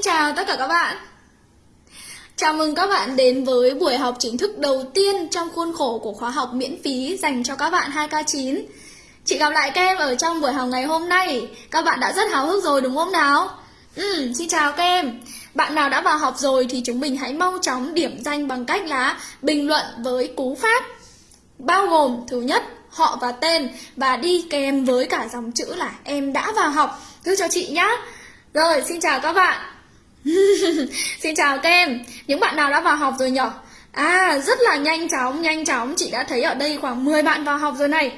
Xin chào tất cả các bạn. Chào mừng các bạn đến với buổi học chính thức đầu tiên trong khuôn khổ của khóa học miễn phí dành cho các bạn 2K9 Chị gặp lại các em ở trong buổi học ngày hôm nay. Các bạn đã rất háo hức rồi đúng không nào? Ừ, xin chào các em. Bạn nào đã vào học rồi thì chúng mình hãy mau chóng điểm danh bằng cách là bình luận với cú pháp. Bao gồm thứ nhất họ và tên và đi kèm với cả dòng chữ là em đã vào học. Cứ cho chị nhá. Rồi, xin chào các bạn. Xin chào các em. Những bạn nào đã vào học rồi nhở? À, rất là nhanh chóng, nhanh chóng. Chị đã thấy ở đây khoảng 10 bạn vào học rồi này.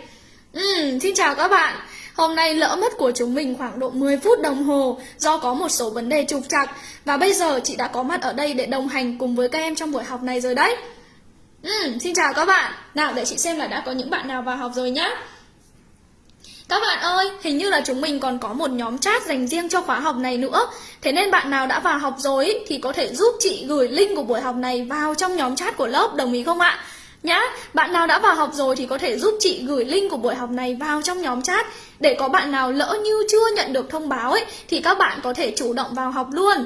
Ừ, Xin chào các bạn. Hôm nay lỡ mất của chúng mình khoảng độ 10 phút đồng hồ Do có một số vấn đề trục trặc. Và bây giờ chị đã có mặt ở đây để đồng hành cùng với các em trong buổi học này rồi đấy. Ừ, Xin chào các bạn. Nào để chị xem là đã có những bạn nào vào học rồi nhá các bạn ơi, hình như là chúng mình còn có một nhóm chat dành riêng cho khóa học này nữa Thế nên bạn nào đã vào học rồi thì có thể giúp chị gửi link của buổi học này vào trong nhóm chat của lớp, đồng ý không ạ? Nhá, bạn nào đã vào học rồi thì có thể giúp chị gửi link của buổi học này vào trong nhóm chat Để có bạn nào lỡ như chưa nhận được thông báo ấy thì các bạn có thể chủ động vào học luôn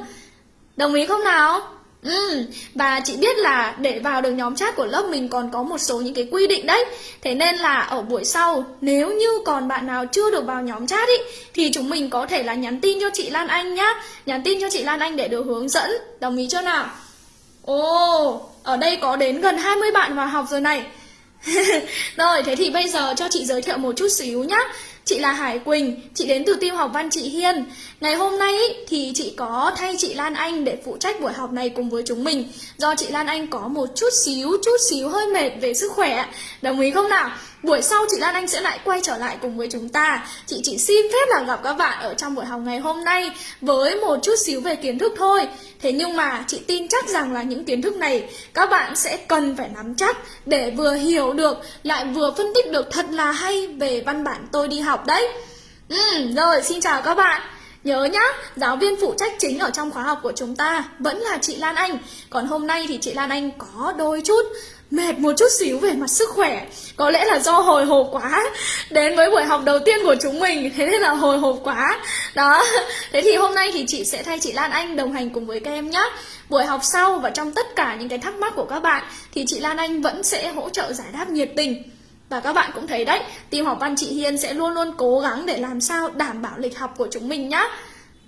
Đồng ý không nào? Ừ, và chị biết là để vào được nhóm chat của lớp mình còn có một số những cái quy định đấy. Thế nên là ở buổi sau nếu như còn bạn nào chưa được vào nhóm chat ý Thì chúng mình có thể là nhắn tin cho chị Lan Anh nhá. Nhắn tin cho chị Lan Anh để được hướng dẫn. Đồng ý chưa nào? Ồ, ở đây có đến gần 20 bạn vào học rồi này. Rồi, thế thì bây giờ cho chị giới thiệu một chút xíu nhá. Chị là Hải Quỳnh, chị đến từ tiêu học văn chị Hiên. Ngày hôm nay thì chị có thay chị Lan Anh để phụ trách buổi học này cùng với chúng mình. Do chị Lan Anh có một chút xíu, chút xíu hơi mệt về sức khỏe Đồng ý không nào? Buổi sau chị Lan Anh sẽ lại quay trở lại cùng với chúng ta. Chị chỉ xin phép là gặp các bạn ở trong buổi học ngày hôm nay Với một chút xíu về kiến thức thôi. Thế nhưng mà chị tin chắc rằng là những kiến thức này Các bạn sẽ cần phải nắm chắc Để vừa hiểu được Lại vừa phân tích được thật là hay Về văn bản tôi đi học đấy. Ừ, Rồi xin chào các bạn. Nhớ nhá, giáo viên phụ trách chính ở trong khóa học của chúng ta vẫn là chị Lan Anh. Còn hôm nay thì chị Lan Anh có đôi chút mệt một chút xíu về mặt sức khỏe. Có lẽ là do hồi hộp quá. Đến với buổi học đầu tiên của chúng mình Thế nên là hồi hộp quá. Đó. Thế thì hôm nay thì chị sẽ thay chị Lan Anh đồng hành cùng với các em nhé Buổi học sau và trong tất cả những cái thắc mắc của các bạn Thì chị Lan Anh vẫn sẽ hỗ trợ giải đáp nhiệt tình. Và các bạn cũng thấy đấy, team học văn chị Hiên sẽ luôn luôn cố gắng để làm sao đảm bảo lịch học của chúng mình nhá.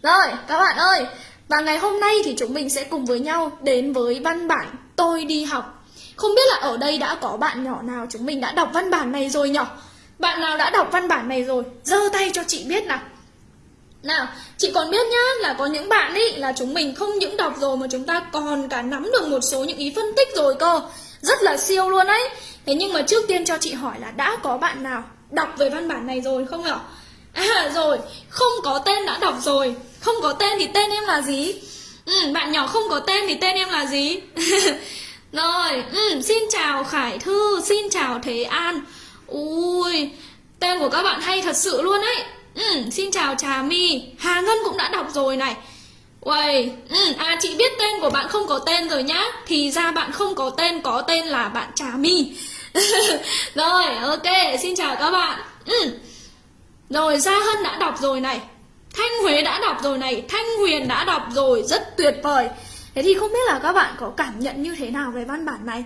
Rồi, các bạn ơi, và ngày hôm nay thì chúng mình sẽ cùng với nhau đến với văn bản Tôi đi học không biết là ở đây đã có bạn nhỏ nào chúng mình đã đọc văn bản này rồi nhỉ? Bạn nào đã đọc văn bản này rồi? giơ tay cho chị biết nào. Nào, chị còn biết nhá là có những bạn ý là chúng mình không những đọc rồi mà chúng ta còn cả nắm được một số những ý phân tích rồi cơ. Rất là siêu luôn đấy. Thế nhưng mà trước tiên cho chị hỏi là đã có bạn nào đọc về văn bản này rồi không ạ? À rồi, không có tên đã đọc rồi. Không có tên thì tên em là gì? Ừ, bạn nhỏ không có tên thì tên em là gì? Rồi, ừ, xin chào Khải Thư, xin chào Thế An. Ui, tên của các bạn hay thật sự luôn ấy. Ừ, Xin chào Trà My, Hà Ngân cũng đã đọc rồi này. Uầy, ừ, à chị biết tên của bạn không có tên rồi nhá. Thì ra bạn không có tên, có tên là bạn Trà My. Rồi, ok, xin chào các bạn. Ừ. Rồi, Gia Hân đã đọc rồi này. Thanh Huế đã đọc rồi này. Thanh Huyền đã đọc rồi, rất tuyệt vời. Thế thì không biết là các bạn có cảm nhận như thế nào về văn bản này?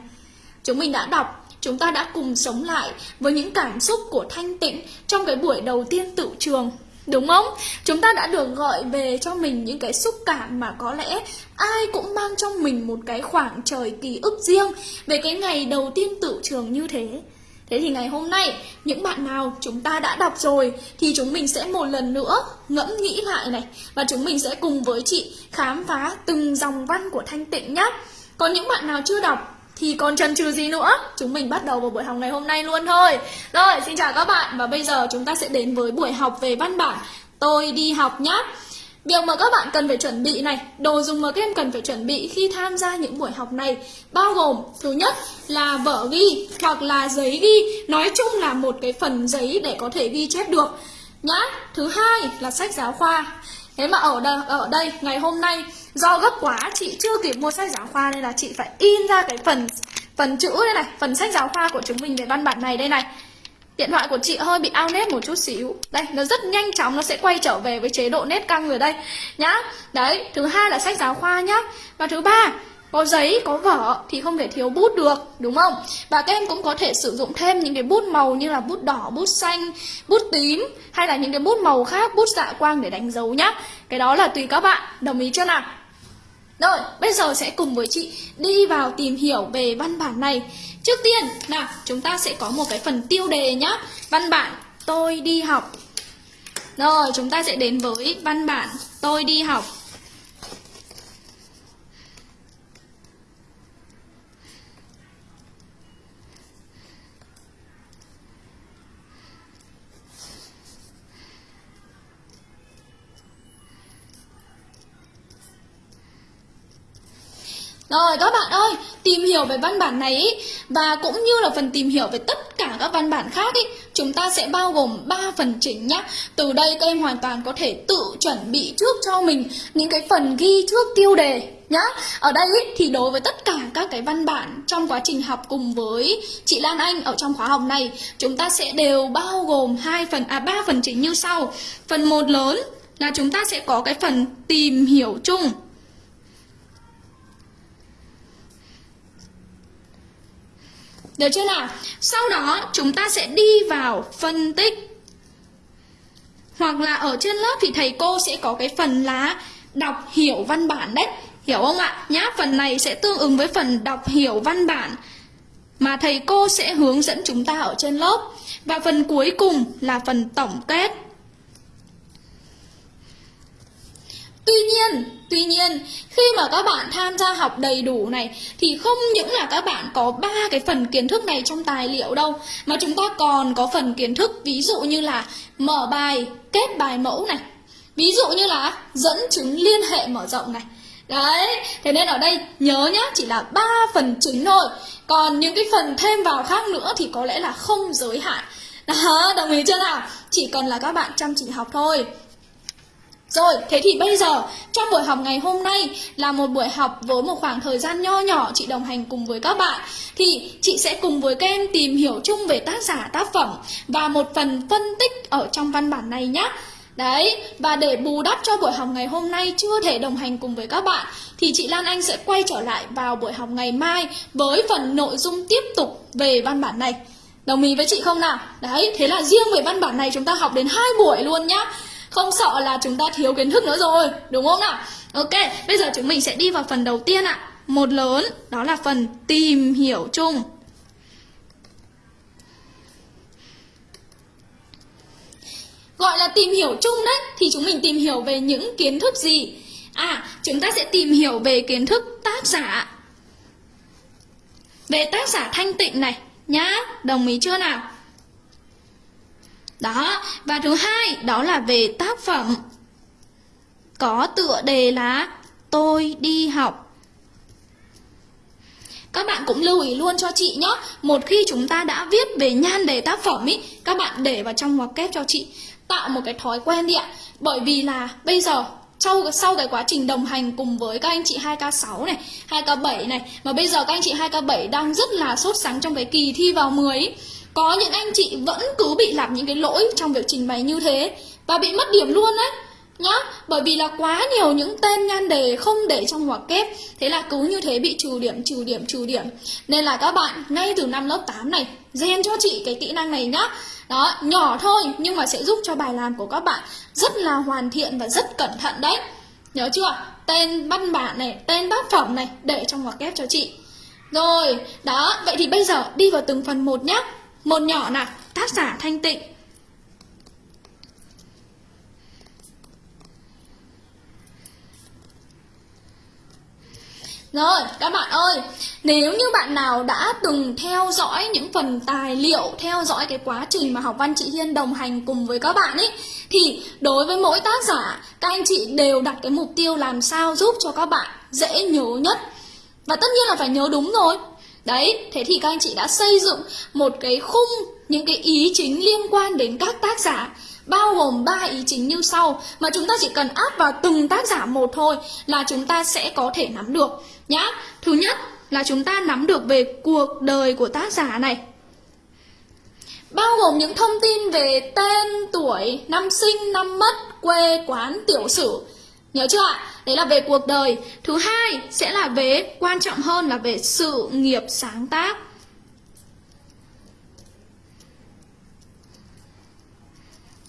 Chúng mình đã đọc, chúng ta đã cùng sống lại với những cảm xúc của Thanh Tịnh trong cái buổi đầu tiên tự trường. Đúng không? Chúng ta đã được gọi về cho mình những cái xúc cảm mà có lẽ ai cũng mang trong mình một cái khoảng trời ký ức riêng về cái ngày đầu tiên tự trường như thế. Thế thì ngày hôm nay, những bạn nào chúng ta đã đọc rồi thì chúng mình sẽ một lần nữa ngẫm nghĩ lại này. Và chúng mình sẽ cùng với chị khám phá từng dòng văn của Thanh Tịnh nhé. Còn những bạn nào chưa đọc thì còn chần chừ gì nữa? Chúng mình bắt đầu vào buổi học ngày hôm nay luôn thôi. Rồi, xin chào các bạn. Và bây giờ chúng ta sẽ đến với buổi học về văn bản Tôi đi học nhé Việc mà các bạn cần phải chuẩn bị này, đồ dùng mà các em cần phải chuẩn bị khi tham gia những buổi học này bao gồm thứ nhất là vở ghi hoặc là giấy ghi, nói chung là một cái phần giấy để có thể ghi chép được nhá. Thứ hai là sách giáo khoa. Thế mà ở đây, ở đây ngày hôm nay do gấp quá chị chưa kịp mua sách giáo khoa nên là chị phải in ra cái phần phần chữ đây này, phần sách giáo khoa của chúng mình về văn bản này đây này. Điện thoại của chị hơi bị ao nét một chút xíu Đây, nó rất nhanh chóng nó sẽ quay trở về với chế độ nét căng rồi đây Nhá Đấy, thứ hai là sách giáo khoa nhá Và thứ ba có giấy, có vở thì không thể thiếu bút được, đúng không? Và các em cũng có thể sử dụng thêm những cái bút màu như là bút đỏ, bút xanh, bút tím hay là những cái bút màu khác, bút dạ quang để đánh dấu nhá. Cái đó là tùy các bạn, đồng ý chưa nào? Rồi, bây giờ sẽ cùng với chị đi vào tìm hiểu về văn bản này. Trước tiên, nào, chúng ta sẽ có một cái phần tiêu đề nhá. Văn bản tôi đi học. Rồi, chúng ta sẽ đến với văn bản tôi đi học. Rồi các bạn ơi, tìm hiểu về văn bản này ý, và cũng như là phần tìm hiểu về tất cả các văn bản khác ý, chúng ta sẽ bao gồm 3 phần chính nhá. Từ đây các em hoàn toàn có thể tự chuẩn bị trước cho mình những cái phần ghi trước tiêu đề nhá. Ở đây ý, thì đối với tất cả các cái văn bản trong quá trình học cùng với chị Lan Anh ở trong khóa học này, chúng ta sẽ đều bao gồm hai phần à ba phần chính như sau. Phần một lớn là chúng ta sẽ có cái phần tìm hiểu chung Được chưa nào? Sau đó chúng ta sẽ đi vào phân tích Hoặc là ở trên lớp thì thầy cô sẽ có cái phần là đọc hiểu văn bản đấy Hiểu không ạ? Nhá, phần này sẽ tương ứng với phần đọc hiểu văn bản Mà thầy cô sẽ hướng dẫn chúng ta ở trên lớp Và phần cuối cùng là phần tổng kết Tuy nhiên, tuy nhiên khi mà các bạn tham gia học đầy đủ này thì không những là các bạn có ba cái phần kiến thức này trong tài liệu đâu mà chúng ta còn có phần kiến thức ví dụ như là mở bài, kết bài mẫu này. Ví dụ như là dẫn chứng liên hệ mở rộng này. Đấy, thế nên ở đây nhớ nhá, chỉ là ba phần chính thôi. Còn những cái phần thêm vào khác nữa thì có lẽ là không giới hạn. Đó, đồng ý chưa nào? Chỉ cần là các bạn chăm chỉ học thôi. Rồi, thế thì bây giờ trong buổi học ngày hôm nay là một buổi học với một khoảng thời gian nho nhỏ chị đồng hành cùng với các bạn. Thì chị sẽ cùng với các em tìm hiểu chung về tác giả tác phẩm và một phần phân tích ở trong văn bản này nhé Đấy, và để bù đắp cho buổi học ngày hôm nay chưa thể đồng hành cùng với các bạn Thì chị Lan Anh sẽ quay trở lại vào buổi học ngày mai với phần nội dung tiếp tục về văn bản này. Đồng ý với chị không nào? Đấy, thế là riêng về văn bản này chúng ta học đến hai buổi luôn nhá không sợ là chúng ta thiếu kiến thức nữa rồi, Đúng không nào? Ok, bây giờ chúng mình sẽ đi vào phần đầu tiên ạ. Một lớn, đó là phần tìm hiểu chung. Gọi là tìm hiểu chung đấy, Thì chúng mình tìm hiểu về những kiến thức gì? À chúng ta sẽ tìm hiểu về kiến thức tác giả. Về tác giả thanh tịnh này, Nhá, Đồng ý chưa nào? Đó, và thứ hai đó là về tác phẩm. Có tựa đề là Tôi đi học. Các bạn cũng lưu ý luôn cho chị nhé. Một khi chúng ta đã viết về nhan đề tác phẩm ý Các bạn để vào trong ngoặc kép cho chị. Tạo một cái thói quen đi ạ. Bởi vì là bây giờ sau, sau cái quá trình đồng hành cùng với các anh chị 2K6 này, 2K7 này Mà bây giờ các anh chị 2K7 đang rất là sốt sắng trong cái kỳ thi vào 10 ý có những anh chị vẫn cứ bị làm những cái lỗi trong việc trình bày như thế Và bị mất điểm luôn đấy nhá. Bởi vì là quá nhiều những tên nhan đề không để trong ngoặc kép Thế là cứ như thế bị trừ điểm, trừ điểm, trừ điểm. Nên là các bạn ngay từ năm lớp 8 này rèn cho chị cái kỹ năng này nhá. Đó, nhỏ thôi nhưng mà sẽ giúp cho bài làm của các bạn Rất là hoàn thiện và rất cẩn thận đấy. Nhớ chưa? Tên văn bản này, tên tác phẩm này Để trong ngoặc kép cho chị. Rồi, đó, vậy thì bây giờ đi vào từng phần một nhé một nhỏ là tác giả thanh tịnh. Rồi, các bạn ơi, nếu như bạn nào đã từng theo dõi những phần tài liệu, theo dõi cái quá trình mà học văn chị Hiên đồng hành cùng với các bạn ấy, thì đối với mỗi tác giả, các anh chị đều đặt cái mục tiêu làm sao giúp cho các bạn dễ nhớ nhất. Và tất nhiên là phải nhớ đúng rồi, Đấy, thế thì các anh chị đã xây dựng một cái khung những cái ý chính liên quan đến các tác giả bao gồm 3 ý chính như sau mà chúng ta chỉ cần áp vào từng tác giả một thôi là chúng ta sẽ có thể nắm được nhá. Thứ nhất là chúng ta nắm được về cuộc đời của tác giả này. bao gồm những thông tin về tên, tuổi, năm sinh, năm mất, quê, quán, tiểu sử. Nhớ chưa ạ? Đấy là về cuộc đời. Thứ hai sẽ là về quan trọng hơn là về sự nghiệp sáng tác.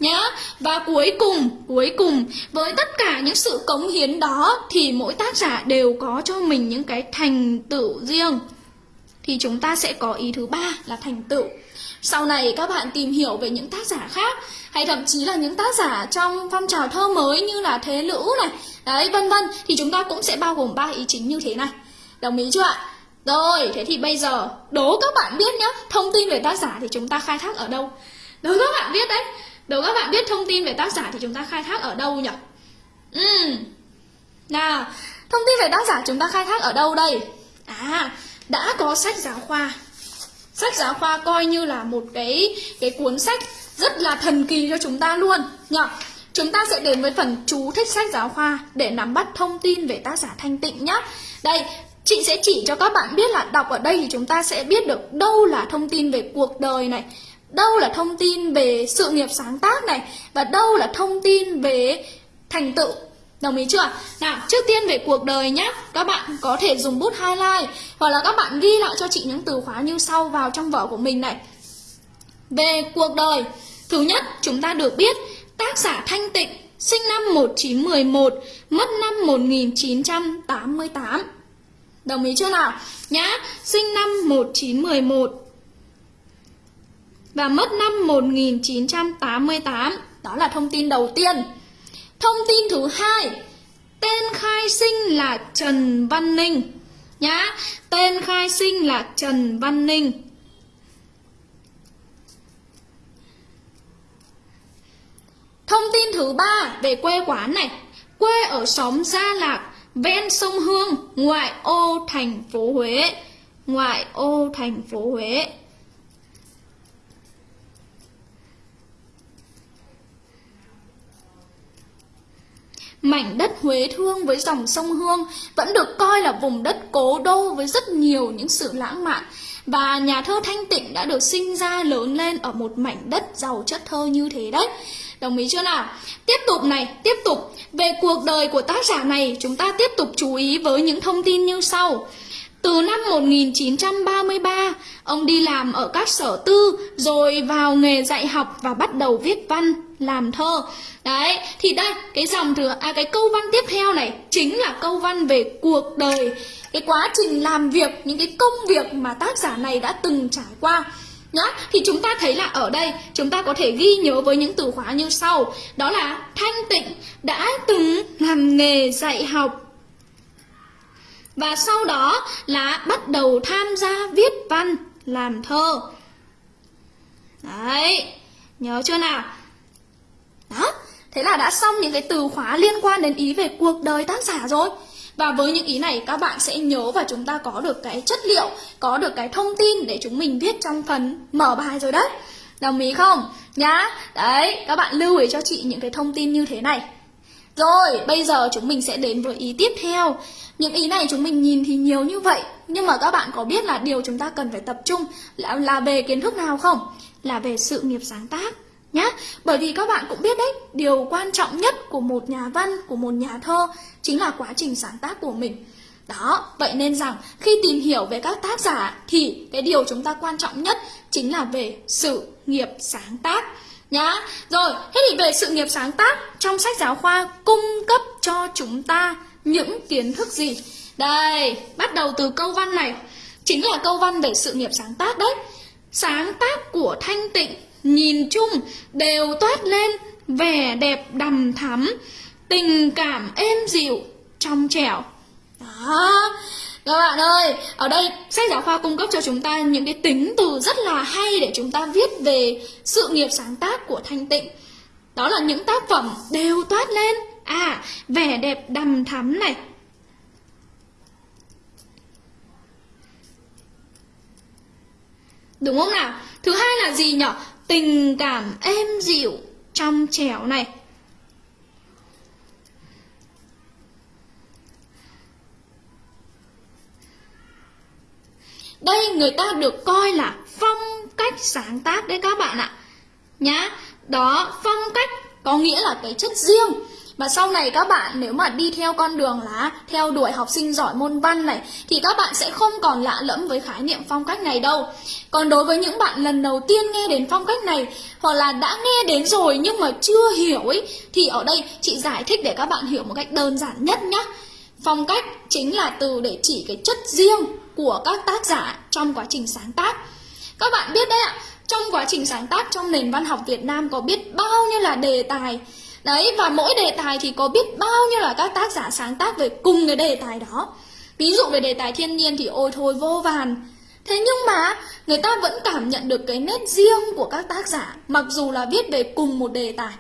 nhá và cuối cùng cuối cùng, với tất cả những sự cống hiến đó thì mỗi tác giả đều có cho mình những cái thành tựu riêng thì chúng ta sẽ có ý thứ ba là thành tựu. Sau này các bạn tìm hiểu về những tác giả khác, hay thậm chí là những tác giả trong phong trào thơ mới như là thế lữ này, đấy, vân vân, thì chúng ta cũng sẽ bao gồm ba ý chính như thế này. Đồng ý chưa ạ? Rồi, thế thì bây giờ, đố các bạn biết nhé thông tin về tác giả thì chúng ta khai thác ở đâu? Đố các bạn biết đấy, đố các bạn biết thông tin về tác giả thì chúng ta khai thác ở đâu nhỉ? Ừ nào, thông tin về tác giả chúng ta khai thác ở đâu đây? À đã có sách giáo khoa. Sách giáo khoa coi như là một cái cái cuốn sách rất là thần kỳ cho chúng ta luôn. Nhỉ chúng ta sẽ đến với phần chú thích sách giáo khoa để nắm bắt thông tin về tác giả thanh tịnh nhé đây, chị sẽ chỉ cho các bạn biết là đọc ở đây thì chúng ta sẽ biết được đâu là thông tin về cuộc đời này, đâu là thông tin về sự nghiệp sáng tác này và đâu là thông tin về thành tựu Đồng ý chưa? Nào, trước tiên về cuộc đời nhé Các bạn có thể dùng bút highlight Hoặc là các bạn ghi lại cho chị những từ khóa như sau vào trong vở của mình này. Về cuộc đời Thứ nhất, chúng ta được biết Tác giả Thanh Tịnh Sinh năm 1911 Mất năm 1988 Đồng ý chưa nào? Nhá, sinh năm 1911 Và mất năm 1988 Đó là thông tin đầu tiên. Thông tin thứ hai, tên khai sinh là Trần Văn Ninh nhá. Tên khai sinh là Trần Văn Ninh. Thông tin thứ ba về quê quán này, quê ở xóm Gia Lạc, ven sông Hương, ngoại ô thành phố Huế. Ngoại ô thành phố Huế. Mảnh đất Huế Thương với dòng sông Hương vẫn được coi là vùng đất cố đô với rất nhiều những sự lãng mạn. Và nhà thơ Thanh Tịnh đã được sinh ra lớn lên ở một mảnh đất giàu chất thơ như thế đấy. Đồng ý chưa nào? Tiếp tục này, tiếp tục. Về cuộc đời của tác giả này, chúng ta tiếp tục chú ý với những thông tin như sau. Từ năm 1933, ông đi làm ở các sở tư, rồi vào nghề dạy học và bắt đầu viết văn, làm thơ. Đấy, thì đây, cái dòng thừa, à cái câu văn tiếp theo này chính là câu văn về cuộc đời, cái quá trình làm việc, những cái công việc mà tác giả này đã từng trải qua. Nhá, thì chúng ta thấy là ở đây chúng ta có thể ghi nhớ với những từ khóa như sau Đó là Thanh Tịnh đã từng làm nghề dạy học và sau đó là bắt đầu tham gia viết văn, làm thơ Đấy, nhớ chưa nào? Đó, thế là đã xong những cái từ khóa liên quan đến ý về cuộc đời tác giả rồi và với những ý này các bạn sẽ nhớ và chúng ta có được cái chất liệu, có được cái thông tin để chúng mình viết trong phần mở bài rồi đấy. Đồng ý không? Nhá. Đấy, các bạn lưu ý cho chị những cái thông tin như thế này. Rồi, bây giờ chúng mình sẽ đến với ý tiếp theo. Những ý này chúng mình nhìn thì nhiều như vậy, nhưng mà các bạn có biết là điều chúng ta cần phải tập trung là, là về kiến thức nào không? Là về sự nghiệp sáng tác nhé Bởi vì các bạn cũng biết đấy, điều quan trọng nhất của một nhà văn, của một nhà thơ chính là quá trình sáng tác của mình. Đó, vậy nên rằng khi tìm hiểu về các tác giả thì cái điều chúng ta quan trọng nhất chính là về sự nghiệp sáng tác nhá. Rồi, thế thì về sự nghiệp sáng tác trong sách giáo khoa cung cấp cho chúng ta những kiến thức gì? Đây, bắt đầu từ câu văn này, chính là câu văn về sự nghiệp sáng tác đấy. Sáng tác của Thanh Tịnh nhìn chung đều toát lên vẻ đẹp đầm thắm, tình cảm êm dịu, trong trẻo. Đó, các bạn ơi, ở đây sách giáo khoa cung cấp cho chúng ta những cái tính từ rất là hay để chúng ta viết về sự nghiệp sáng tác của Thanh Tịnh. Đó là những tác phẩm đều toát lên à vẻ đẹp đầm thắm này. Đúng không nào? Thứ hai là gì nhỉ? Tình cảm êm dịu, trong trẻo này. Đây người ta được coi là phong cách sáng tác đấy các bạn ạ nhá đó phong cách có nghĩa là cái chất riêng và sau này các bạn nếu mà đi theo con đường là theo đuổi học sinh giỏi môn văn này thì các bạn sẽ không còn lạ lẫm với khái niệm phong cách này đâu. Còn đối với những bạn lần đầu tiên nghe đến phong cách này hoặc là đã nghe đến rồi nhưng mà chưa hiểu ấy thì ở đây chị giải thích để các bạn hiểu một cách đơn giản nhất nhé. Phong cách chính là từ để chỉ cái chất riêng của các tác giả trong quá trình sáng tác. Các bạn biết đấy ạ, trong quá trình sáng tác trong nền văn học Việt Nam có biết bao nhiêu là đề tài Đấy, và mỗi đề tài thì có biết bao nhiêu là các tác giả sáng tác về cùng cái đề tài đó. Ví dụ về đề tài thiên nhiên thì ôi thôi, vô vàn. Thế nhưng mà người ta vẫn cảm nhận được cái nét riêng của các tác giả, Mặc dù là viết về cùng một đề tài.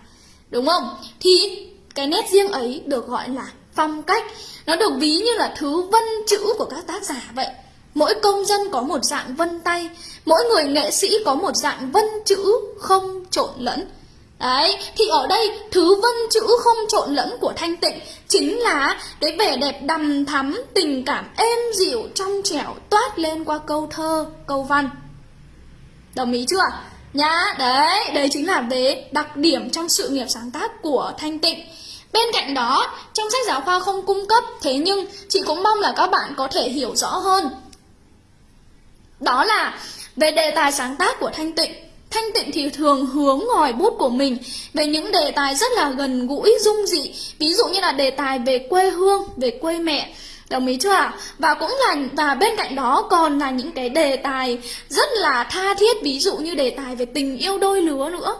Đúng không? Thì cái nét riêng ấy được gọi là phong cách. Nó được ví như là thứ vân chữ của các tác giả vậy. Mỗi công dân có một dạng vân tay, Mỗi người nghệ sĩ có một dạng vân chữ không trộn lẫn. Đấy, thì ở đây thứ vân chữ không trộn lẫn của thanh tịnh chính là cái vẻ đẹp đầm thắm, tình cảm êm dịu, trong trẻo toát lên qua câu thơ, câu văn. Đồng ý chưa? Nhá, đấy, đấy chính là về đặc điểm trong sự nghiệp sáng tác của thanh tịnh. Bên cạnh đó, trong sách giáo khoa không cung cấp, thế nhưng chị cũng mong là các bạn có thể hiểu rõ hơn. Đó là về đề tài sáng tác của thanh tịnh Thanh tịnh thì thường hướng ngòi bút của mình về những đề tài rất là gần gũi, dung dị. Ví dụ như là đề tài về quê hương, về quê mẹ. Đồng ý chưa ạ? Và cũng là và bên cạnh đó còn là những cái đề tài rất là tha thiết. Ví dụ như đề tài về tình yêu đôi lứa nữa.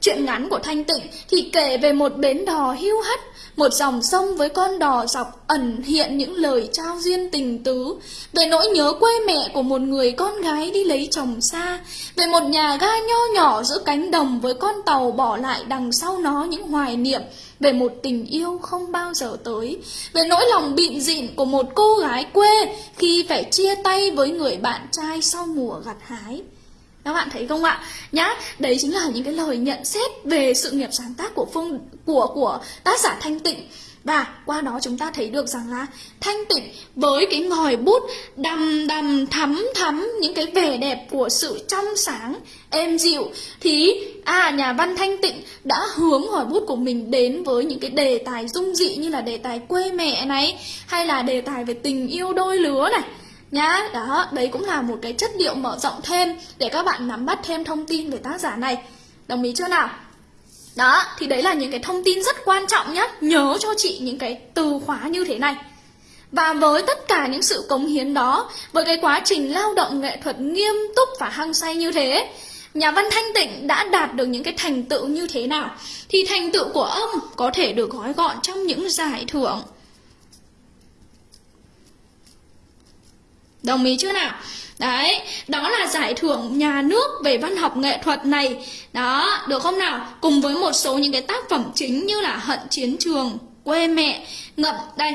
Chuyện ngắn của Thanh Tịnh thì kể về một bến đò hưu hắt, một dòng sông với con đò dọc ẩn hiện những lời trao duyên tình tứ. Về nỗi nhớ quê mẹ của một người con gái đi lấy chồng xa, Về một nhà ga nho nhỏ giữa cánh đồng với con tàu bỏ lại đằng sau nó những hoài niệm Về một tình yêu không bao giờ tới. Về nỗi lòng bịn dịn của một cô gái quê Khi phải chia tay với người bạn trai sau mùa gặt hái các bạn thấy không ạ? Nhá, đấy chính là những cái lời nhận xét về sự nghiệp sáng tác của phương của của tác giả Thanh Tịnh. Và qua đó chúng ta thấy được rằng là Thanh Tịnh với cái ngòi bút đầm đầm thắm thắm những cái vẻ đẹp của sự trong sáng, êm dịu Thì à nhà văn Thanh Tịnh đã hướng ngòi bút của mình đến với những cái đề tài dung dị như là đề tài quê mẹ này Hay là đề tài về tình yêu đôi lứa này nhá, đó, đấy cũng là một cái chất liệu mở rộng thêm để các bạn nắm bắt thêm thông tin về tác giả này. Đồng ý chưa nào? Đó, thì đấy là những cái thông tin rất quan trọng nhá. Nhớ cho chị những cái từ khóa như thế này. Và với tất cả những sự cống hiến đó, với cái quá trình lao động nghệ thuật nghiêm túc và hăng say như thế, nhà văn thanh tịnh đã đạt được những cái thành tựu như thế nào? Thì thành tựu của ông có thể được gói gọn trong những giải thưởng. Đồng ý chưa nào? Đấy, đó là giải thưởng nhà nước về văn học nghệ thuật này Đó, được không nào? Cùng với một số những cái tác phẩm chính như là Hận Chiến Trường, Quê Mẹ, Ngậm Đây,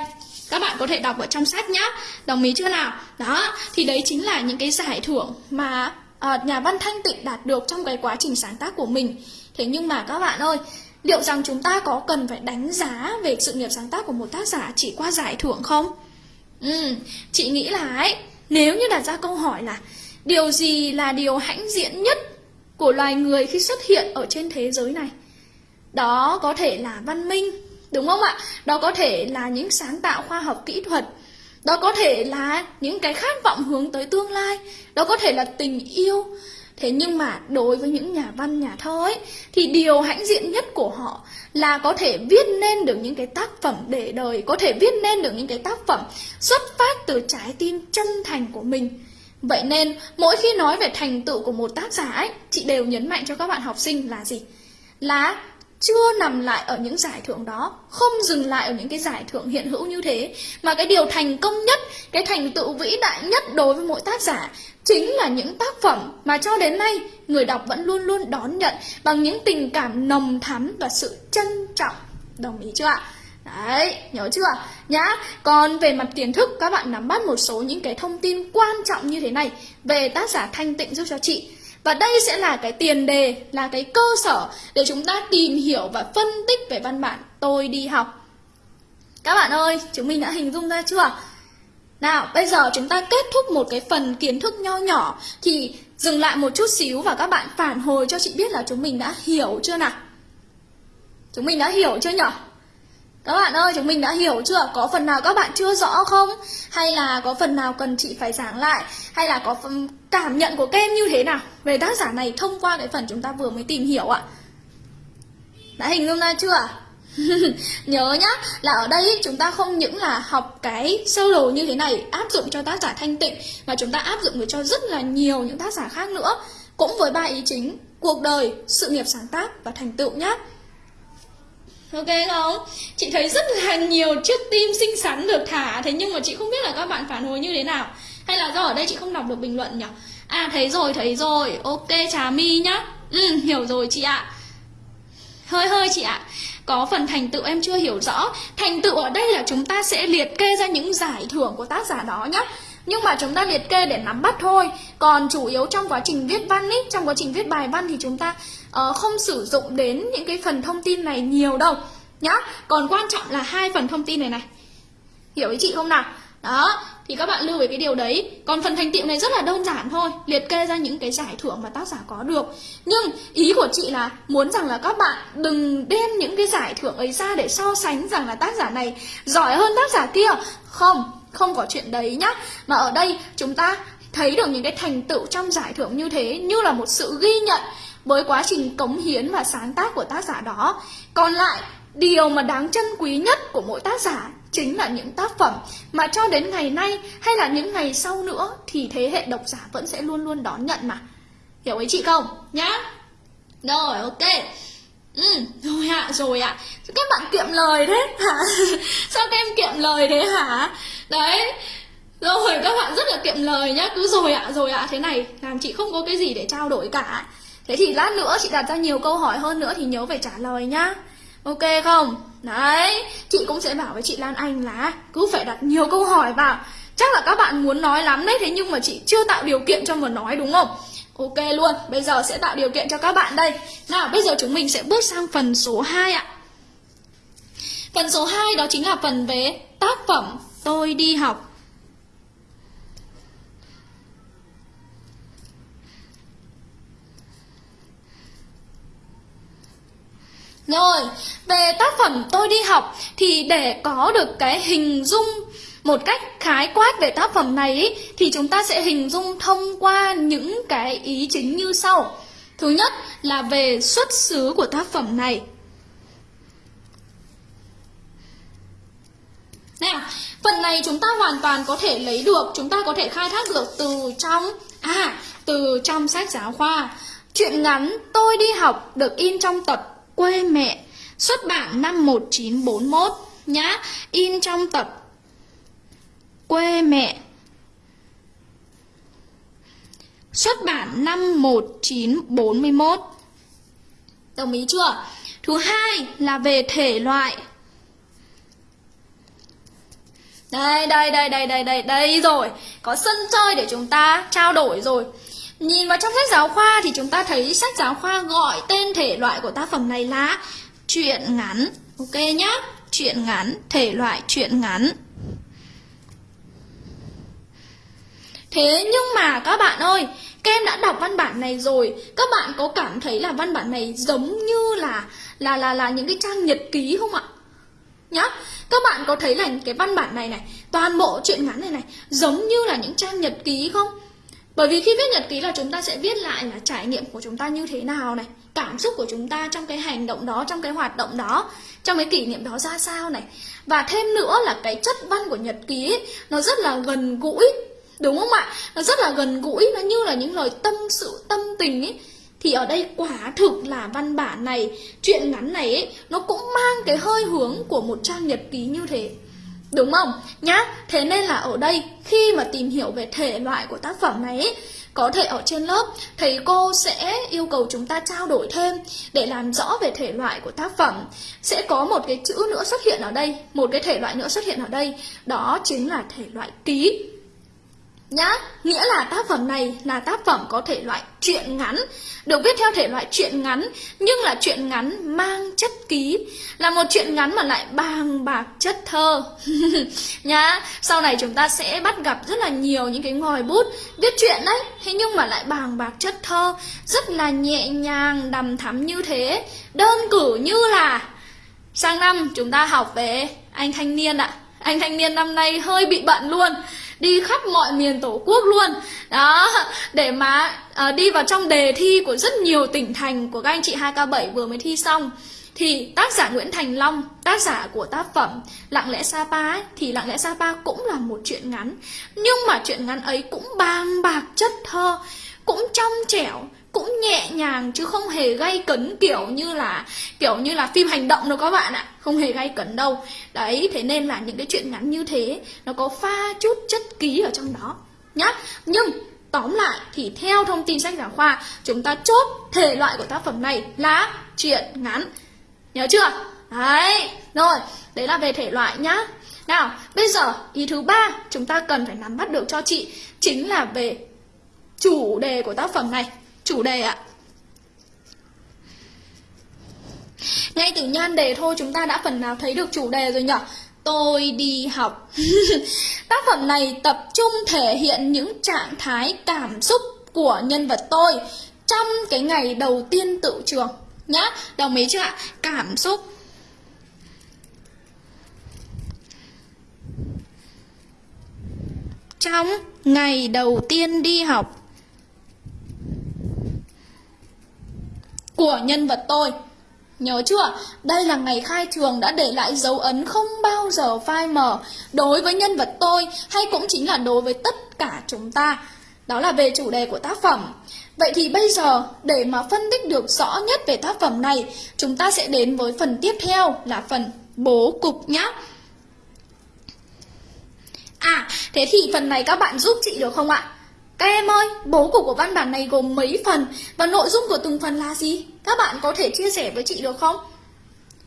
các bạn có thể đọc ở trong sách nhá Đồng ý chưa nào? Đó, thì đấy chính là những cái giải thưởng mà uh, nhà văn Thanh Tịnh đạt được trong cái quá trình sáng tác của mình Thế nhưng mà các bạn ơi, liệu rằng chúng ta có cần phải đánh giá về sự nghiệp sáng tác của một tác giả chỉ qua giải thưởng không? Ừ, chị nghĩ là ấy nếu như đặt ra câu hỏi là Điều gì là điều hãnh diện nhất của loài người khi xuất hiện ở trên thế giới này? Đó có thể là văn minh, đúng không ạ? Đó có thể là những sáng tạo khoa học kỹ thuật Đó có thể là những cái khát vọng hướng tới tương lai Đó có thể là tình yêu Thế nhưng mà đối với những nhà văn, nhà thơ ấy Thì điều hãnh diện nhất của họ là có thể viết nên được những cái tác phẩm để đời Có thể viết nên được những cái tác phẩm xuất phát từ trái tim chân thành của mình Vậy nên mỗi khi nói về thành tựu của một tác giả ấy Chị đều nhấn mạnh cho các bạn học sinh là gì? Là chưa nằm lại ở những giải thưởng đó Không dừng lại ở những cái giải thưởng hiện hữu như thế Mà cái điều thành công nhất Cái thành tựu vĩ đại nhất đối với mỗi tác giả Chính là những tác phẩm mà cho đến nay Người đọc vẫn luôn luôn đón nhận Bằng những tình cảm nồng thắm và sự trân trọng Đồng ý chưa ạ? Đấy, nhớ chưa? Nhá, còn về mặt kiến thức các bạn nắm bắt một số những cái thông tin quan trọng như thế này Về tác giả Thanh Tịnh giúp cho chị và đây sẽ là cái tiền đề, là cái cơ sở để chúng ta tìm hiểu và phân tích về văn bản tôi đi học. Các bạn ơi, chúng mình đã hình dung ra chưa? Nào, bây giờ chúng ta kết thúc một cái phần kiến thức nho nhỏ Thì dừng lại một chút xíu và các bạn phản hồi cho chị biết là chúng mình đã hiểu chưa nào chúng mình đã hiểu chưa nhở các bạn ơi chúng mình đã hiểu chưa? Có phần nào các bạn chưa rõ không? Hay là có phần nào cần chị phải giảng lại? Hay là có phần cảm nhận của các em như thế nào về tác giả này thông qua cái phần chúng ta vừa mới tìm hiểu ạ? Đã hình dung ra chưa? Nhớ nhá là ở đây chúng ta không những là học cái sơ đồ như thế này áp dụng cho tác giả thanh tịnh mà chúng ta áp dụng được cho rất là nhiều những tác giả khác nữa. Cũng với ba ý chính cuộc đời, sự nghiệp sáng tác và thành tựu nhá. Ok không? Chị thấy rất là nhiều chiếc tim xinh xắn được thả Thế nhưng mà chị không biết là các bạn phản hồi như thế nào. Hay là do ở đây chị không đọc được bình luận nhỉ? À thấy rồi, thấy rồi. Ok Trà My nhá. Ừ, hiểu rồi chị ạ. Hơi hơi chị ạ. Có phần thành tựu em chưa hiểu rõ. Thành tựu ở đây là chúng ta sẽ liệt kê ra những giải thưởng của tác giả đó nhá nhưng mà chúng ta liệt kê để nắm bắt thôi. Còn chủ yếu trong quá trình viết văn ý Trong quá trình viết bài văn thì chúng ta uh, không sử dụng đến những cái phần thông tin này nhiều đâu. Nhá Còn quan trọng là hai phần thông tin này này. Hiểu ý chị không nào? Đó thì các bạn lưu về cái điều đấy. Còn phần thành tựu này rất là đơn giản thôi liệt kê ra những cái giải thưởng mà tác giả có được. Nhưng ý của chị là muốn rằng là các bạn đừng đem những cái giải thưởng ấy ra để so sánh rằng là tác giả này giỏi hơn tác giả kia không không có chuyện đấy nhá. Mà ở đây chúng ta thấy được những cái thành tựu trong giải thưởng như thế như là một sự ghi nhận với quá trình cống hiến và sáng tác của tác giả đó. Còn lại, điều mà đáng trân quý nhất của mỗi tác giả chính là những tác phẩm mà cho đến ngày nay hay là những ngày sau nữa thì thế hệ độc giả vẫn sẽ luôn luôn đón nhận mà. Hiểu ấy chị không? Nhá. Rồi, ok ừ rồi ạ à, rồi ạ à. các bạn kiệm lời thế hả sao các em kiệm lời thế hả đấy rồi các bạn rất là kiệm lời nhá cứ rồi ạ à, rồi ạ à. thế này làm chị không có cái gì để trao đổi cả thế thì lát nữa chị đặt ra nhiều câu hỏi hơn nữa thì nhớ phải trả lời nhá Ok không? Đấy, chị cũng sẽ bảo với chị Lan Anh là cứ phải đặt nhiều câu hỏi vào Chắc là các bạn muốn nói lắm đấy, thế nhưng mà chị chưa tạo điều kiện cho mà nói đúng không? Ok luôn, bây giờ sẽ tạo điều kiện cho các bạn đây. Nào, bây giờ chúng mình sẽ bước sang phần số 2 ạ. Phần số 2 đó chính là phần về tác phẩm Tôi đi học. Rồi, về tác phẩm tôi đi học thì để có được cái hình dung một cách khái quát về tác phẩm này ý, thì chúng ta sẽ hình dung thông qua những cái ý chính như sau. Thứ nhất là về xuất xứ của tác phẩm này. Nào, phần này chúng ta hoàn toàn có thể lấy được, chúng ta có thể khai thác được từ trong à, từ trong sách giáo khoa. Chuyện ngắn tôi đi học được in trong tập Quê mẹ Xuất bản năm 1941 nhá In trong tập Quê mẹ Xuất bản năm 1941 Đồng ý chưa? Thứ hai là về thể loại Đây, đây, đây, đây, đây, đây, đây rồi Có sân chơi để chúng ta trao đổi rồi Nhìn vào trong sách giáo khoa thì chúng ta thấy sách giáo khoa gọi tên thể loại của tác phẩm này là truyện ngắn. Ok nhá, truyện ngắn, thể loại truyện ngắn. Thế nhưng mà các bạn ơi, các em đã đọc văn bản này rồi, các bạn có cảm thấy là văn bản này giống như là là là là những cái trang nhật ký không ạ? Nhá, các bạn có thấy là cái văn bản này này, toàn bộ truyện ngắn này này giống như là những trang nhật ký không? Bởi vì khi viết nhật ký là chúng ta sẽ viết lại là trải nghiệm của chúng ta như thế nào này Cảm xúc của chúng ta trong cái hành động đó, trong cái hoạt động đó Trong cái kỷ niệm đó ra sao này Và thêm nữa là cái chất văn của nhật ký ấy, nó rất là gần gũi Đúng không ạ? Nó rất là gần gũi, nó như là những lời tâm sự, tâm tình ấy thì ở đây quả thực là văn bản này, chuyện ngắn này ấy, nó cũng mang cái hơi hướng của một trang nhật ký như thế. Đúng không? Nhá, thế nên là ở đây khi mà tìm hiểu về thể loại của tác phẩm này ấy, có thể ở trên lớp thầy cô sẽ yêu cầu chúng ta trao đổi thêm để làm rõ về thể loại của tác phẩm. Sẽ có một cái chữ nữa xuất hiện ở đây, một cái thể loại nữa xuất hiện ở đây, đó chính là thể loại ký nhá. Nghĩa là tác phẩm này là tác phẩm có thể loại truyện ngắn, được viết theo thể loại truyện ngắn, nhưng là truyện ngắn mang chất ký, là một truyện ngắn mà lại bàng bạc chất thơ. Nhá, sau này chúng ta sẽ bắt gặp rất là nhiều những cái ngòi bút viết truyện đấy, thế nhưng mà lại bàng bạc chất thơ, rất là nhẹ nhàng đầm thắm như thế. Đơn cử như là sang năm chúng ta học về anh thanh niên ạ. Anh thanh niên năm nay hơi bị bận luôn đi khắp mọi miền tổ quốc luôn đó để mà uh, đi vào trong đề thi của rất nhiều tỉnh thành của các anh chị 2K7 vừa mới thi xong thì tác giả Nguyễn Thành Long, tác giả của tác phẩm Lặng lẽ Sapa ấy, thì Lặng lẽ Sapa cũng là một chuyện ngắn. Nhưng mà chuyện ngắn ấy cũng bàng bạc chất thơ, cũng trong trẻo, cũng nhẹ nhàng chứ không hề gây cấn, kiểu như là, kiểu như là phim hành động đâu các bạn ạ. Không hề gây cấn đâu. Đấy, thế nên là những cái chuyện ngắn như thế, nó có pha chút chất ký ở trong đó, nhá. Nhưng, tóm lại thì theo thông tin sách giáo khoa, chúng ta chốt thể loại của tác phẩm này là chuyện ngắn. Nhớ chưa? Đấy, rồi, đấy là về thể loại nhá. Nào, bây giờ, ý thứ ba chúng ta cần phải nắm bắt được cho chị chính là về chủ đề của tác phẩm này chủ đề ạ. Ngay từ nhan đề thôi, chúng ta đã phần nào thấy được chủ đề rồi nhở? Tôi đi học. Tác phẩm này tập trung thể hiện những trạng thái cảm xúc của nhân vật tôi trong cái ngày đầu tiên tự trường. Nhá, đồng ý chưa ạ? Cảm xúc. Trong ngày đầu tiên đi học của nhân vật tôi. Nhớ chưa? Đây là ngày khai trường đã để lại dấu ấn không bao giờ phai mờ đối với nhân vật tôi hay cũng chính là đối với tất cả chúng ta. Đó là về chủ đề của tác phẩm. Vậy thì bây giờ để mà phân tích được rõ nhất về tác phẩm này, chúng ta sẽ đến với phần tiếp theo là phần bố cục nhé. À, thế thì phần này các bạn giúp chị được không ạ? Các em ơi, bố cục của văn bản này gồm mấy phần và nội dung của từng phần là gì? Các bạn có thể chia sẻ với chị được không?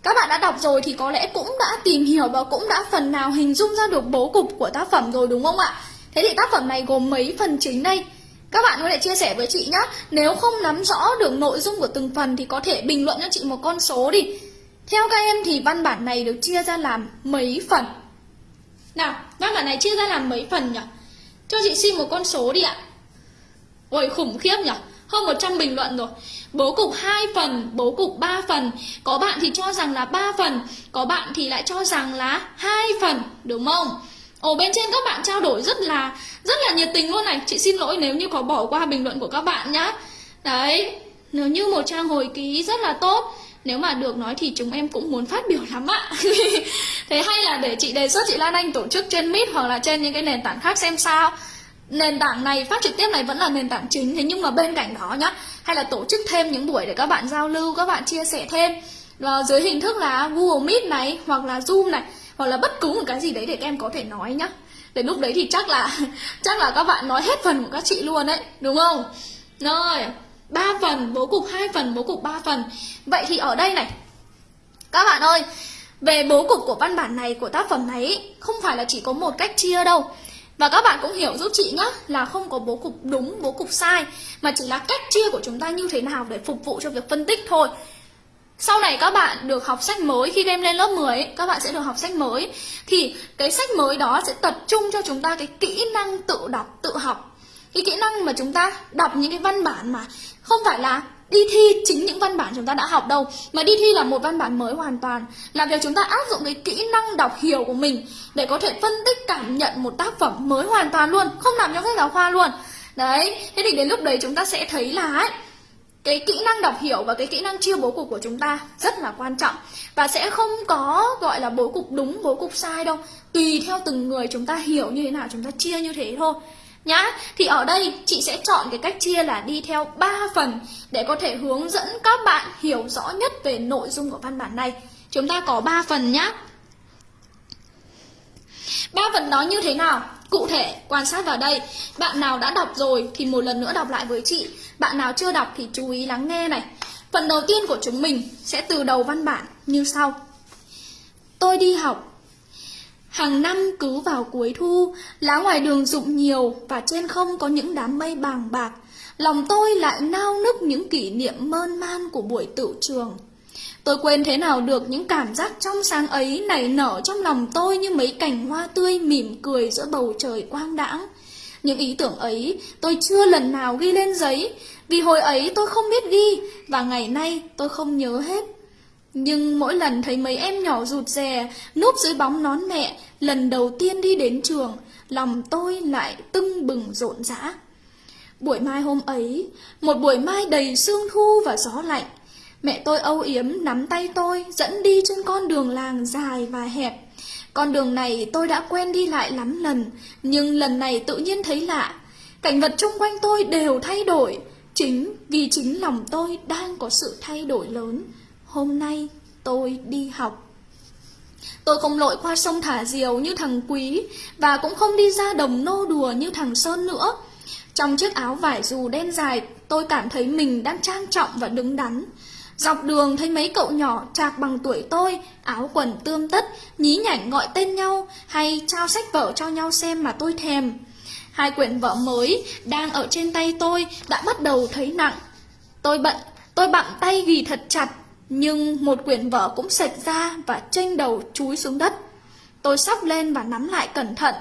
Các bạn đã đọc rồi thì có lẽ cũng đã tìm hiểu và cũng đã phần nào hình dung ra được bố cục của tác phẩm rồi đúng không ạ? Thế thì tác phẩm này gồm mấy phần chính đây? Các bạn có thể chia sẻ với chị nhé Nếu không nắm rõ được nội dung của từng phần thì có thể bình luận cho chị một con số đi Theo các em thì văn bản này được chia ra làm mấy phần? Nào, văn bản này chia ra làm mấy phần nhỉ? Cho chị xin một con số đi ạ. Ôi khủng khiếp nhỉ Hơn 100 bình luận rồi. Bố cục 2 phần, bố cục 3 phần. Có bạn thì cho rằng là 3 phần Có bạn thì lại cho rằng là 2 phần Đúng không? Ồ bên trên các bạn trao đổi rất là Rất là nhiệt tình luôn này. Chị xin lỗi nếu như có bỏ qua bình luận của các bạn nhá. Đấy Nếu như một trang hồi ký rất là tốt nếu mà được nói thì chúng em cũng muốn phát biểu lắm ạ. Thế hay là để chị đề xuất chị Lan Anh tổ chức trên Meet hoặc là trên những cái nền tảng khác xem sao? Nền tảng này phát trực tiếp này vẫn là nền tảng chính Thế nhưng mà bên cạnh đó nhá Hay là tổ chức thêm những buổi để các bạn giao lưu, các bạn chia sẻ thêm và Dưới hình thức là Google Meet này hoặc là Zoom này Hoặc là bất cứ một cái gì đấy để các em có thể nói nhá. Để lúc đấy thì chắc là chắc là các bạn nói hết phần của các chị luôn đấy Đúng không? Rồi. 3 phần, bố cục 2 phần, bố cục 3 phần. Vậy thì ở đây này Các bạn ơi Về bố cục của văn bản này, của tác phẩm này Không phải là chỉ có một cách chia đâu. Và các bạn cũng hiểu giúp chị nhá Là không có bố cục đúng, bố cục sai Mà chỉ là cách chia của chúng ta như thế nào Để phục vụ cho việc phân tích thôi. Sau này các bạn được học sách mới Khi em lên lớp 10 ấy, các bạn sẽ được học sách mới. Thì cái sách mới đó sẽ tập trung cho chúng ta cái kỹ năng tự đọc, tự học. Cái kỹ năng mà chúng ta đọc những cái văn bản mà không phải là đi thi chính những văn bản chúng ta đã học đâu Mà đi thi là một văn bản mới hoàn toàn. Là việc chúng ta áp dụng cái kỹ năng đọc hiểu của mình Để có thể phân tích cảm nhận một tác phẩm mới hoàn toàn luôn Không làm trong sách giáo khoa luôn. Đấy, thế thì đến lúc đấy chúng ta sẽ thấy là ấy, cái kỹ năng đọc hiểu và cái kỹ năng chia bố cục của chúng ta rất là quan trọng. Và sẽ không có gọi là bố cục đúng bố cục sai đâu. Tùy theo từng người chúng ta hiểu như thế nào chúng ta chia như thế thôi nhá. Thì ở đây chị sẽ chọn cái cách chia là đi theo 3 phần để có thể hướng dẫn các bạn hiểu rõ nhất về nội dung của văn bản này. Chúng ta có 3 phần nhá. Ba phần đó như thế nào? Cụ thể, quan sát vào đây. Bạn nào đã đọc rồi thì một lần nữa đọc lại với chị. Bạn nào chưa đọc thì chú ý lắng nghe này. Phần đầu tiên của chúng mình sẽ từ đầu văn bản như sau. Tôi đi học Hàng năm cứ vào cuối thu, lá ngoài đường rụng nhiều và trên không có những đám mây bàng bạc. Lòng tôi lại nao nức những kỷ niệm mơn man của buổi tự trường. Tôi quên thế nào được những cảm giác trong sáng ấy nảy nở trong lòng tôi như mấy cành hoa tươi mỉm cười giữa bầu trời quang đãng. Những ý tưởng ấy tôi chưa lần nào ghi lên giấy, vì hồi ấy tôi không biết ghi và ngày nay tôi không nhớ hết. Nhưng mỗi lần thấy mấy em nhỏ rụt rè, núp dưới bóng nón mẹ, lần đầu tiên đi đến trường, lòng tôi lại tưng bừng rộn rã. Buổi mai hôm ấy, một buổi mai đầy sương thu và gió lạnh, mẹ tôi âu yếm nắm tay tôi dẫn đi trên con đường làng dài và hẹp. Con đường này tôi đã quen đi lại lắm lần, nhưng lần này tự nhiên thấy lạ. Cảnh vật xung quanh tôi đều thay đổi, chính vì chính lòng tôi đang có sự thay đổi lớn. Hôm nay tôi đi học. Tôi không lội qua sông thả diều như thằng Quý và cũng không đi ra đồng nô đùa như thằng Sơn nữa. Trong chiếc áo vải dù đen dài, tôi cảm thấy mình đang trang trọng và đứng đắn. Dọc đường thấy mấy cậu nhỏ trạc bằng tuổi tôi, áo quần tươm tất, nhí nhảnh gọi tên nhau hay trao sách vở cho nhau xem mà tôi thèm. Hai quyển vở mới đang ở trên tay tôi đã bắt đầu thấy nặng. Tôi bận, tôi bặm tay ghi thật chặt nhưng một quyển vở cũng sạch ra và chênh đầu chúi xuống đất. Tôi sóc lên và nắm lại cẩn thận.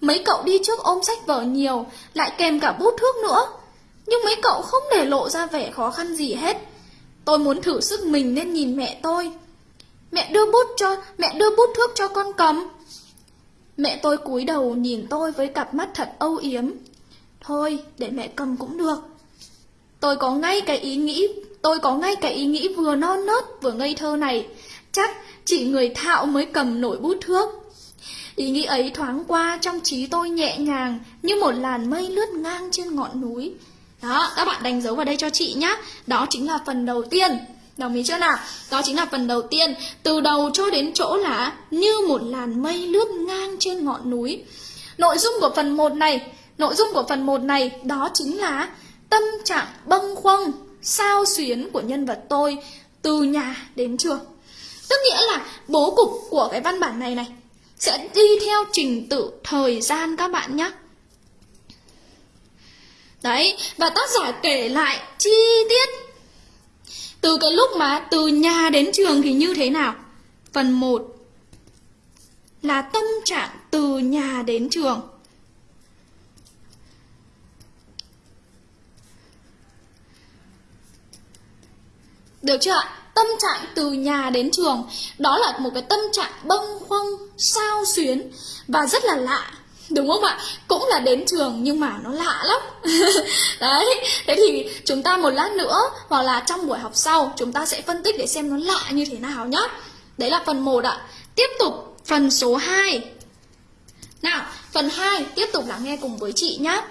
Mấy cậu đi trước ôm sách vở nhiều, lại kèm cả bút thước nữa. Nhưng mấy cậu không để lộ ra vẻ khó khăn gì hết. Tôi muốn thử sức mình nên nhìn mẹ tôi. Mẹ đưa bút cho, mẹ đưa bút thước cho con cầm. Mẹ tôi cúi đầu nhìn tôi với cặp mắt thật âu yếm. Thôi, để mẹ cầm cũng được. Tôi có ngay cái ý nghĩ Tôi có ngay cái ý nghĩ vừa non nớt vừa ngây thơ này. Chắc chỉ người thạo mới cầm nổi bút thước. Ý nghĩ ấy thoáng qua trong trí tôi nhẹ nhàng Như một làn mây lướt ngang trên ngọn núi. Đó, các bạn đánh dấu vào đây cho chị nhé Đó chính là phần đầu tiên. Đồng ý chưa nào? Đó chính là phần đầu tiên. Từ đầu cho đến chỗ là Như một làn mây lướt ngang trên ngọn núi. Nội dung của phần 1 này Nội dung của phần 1 này Đó chính là tâm trạng bâng khuâng sao xuyến của nhân vật tôi từ nhà đến trường? Tức nghĩa là bố cục của cái văn bản này này sẽ đi theo trình tự thời gian các bạn nhé đấy, và tác giả kể lại chi tiết từ cái lúc mà từ nhà đến trường thì như thế nào? Phần 1 là tâm trạng từ nhà đến trường. Được chưa ạ? Tâm trạng từ nhà đến trường Đó là một cái tâm trạng bâng khuâng, sao xuyến Và rất là lạ. Đúng không ạ? Cũng là đến trường nhưng mà nó lạ lắm. Đấy, thế thì chúng ta một lát nữa Hoặc là trong buổi học sau Chúng ta sẽ phân tích để xem nó lạ như thế nào nhá. Đấy là phần 1 ạ. Tiếp tục phần số 2 Nào, phần 2 Tiếp tục lắng nghe cùng với chị nhá.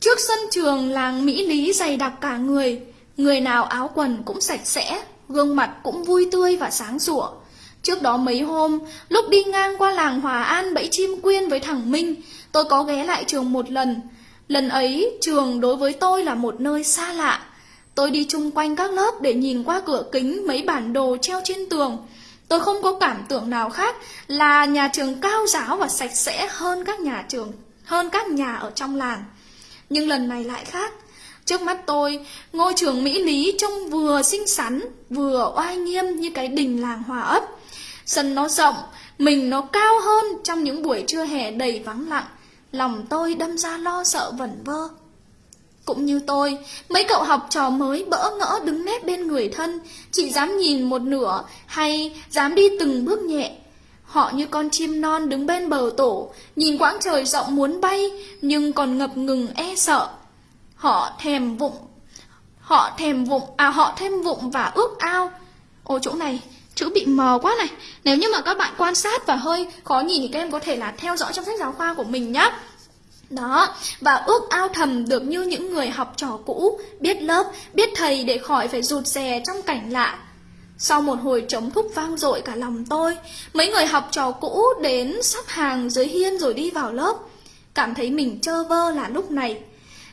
Trước sân trường làng Mỹ Lý dày đặc cả người Người nào áo quần cũng sạch sẽ, gương mặt cũng vui tươi và sáng sủa. Trước đó mấy hôm, lúc đi ngang qua làng Hòa An bẫy chim quyên với thằng Minh, tôi có ghé lại trường một lần. Lần ấy, trường đối với tôi là một nơi xa lạ. Tôi đi chung quanh các lớp để nhìn qua cửa kính mấy bản đồ treo trên tường. Tôi không có cảm tưởng nào khác là nhà trường cao giáo và sạch sẽ hơn các nhà trường, hơn các nhà ở trong làng. Nhưng lần này lại khác. Trước mắt tôi, ngôi trường Mỹ Lý trông vừa xinh xắn, vừa oai nghiêm như cái đình làng hòa ấp. Sân nó rộng, mình nó cao hơn trong những buổi trưa hè đầy vắng lặng. Lòng tôi đâm ra lo sợ vẩn vơ. Cũng như tôi, mấy cậu học trò mới bỡ ngỡ đứng nép bên người thân, chỉ dám nhìn một nửa hay dám đi từng bước nhẹ. Họ như con chim non đứng bên bờ tổ, nhìn quãng trời rộng muốn bay, nhưng còn ngập ngừng e sợ. Họ thèm vụng. Họ thèm vụng. À họ thêm vụng và ước ao. Ô chỗ này chữ bị mờ quá này. Nếu như mà các bạn quan sát và hơi khó nhìn Thì các em có thể là theo dõi trong sách giáo khoa của mình nhé đó, và ước ao thầm được như những người học trò cũ, biết lớp, biết thầy để khỏi phải rụt rè trong cảnh lạ. Sau một hồi trống thúc vang dội cả lòng tôi, mấy người học trò cũ đến sắp hàng dưới hiên rồi đi vào lớp. Cảm thấy mình trơ vơ là lúc này,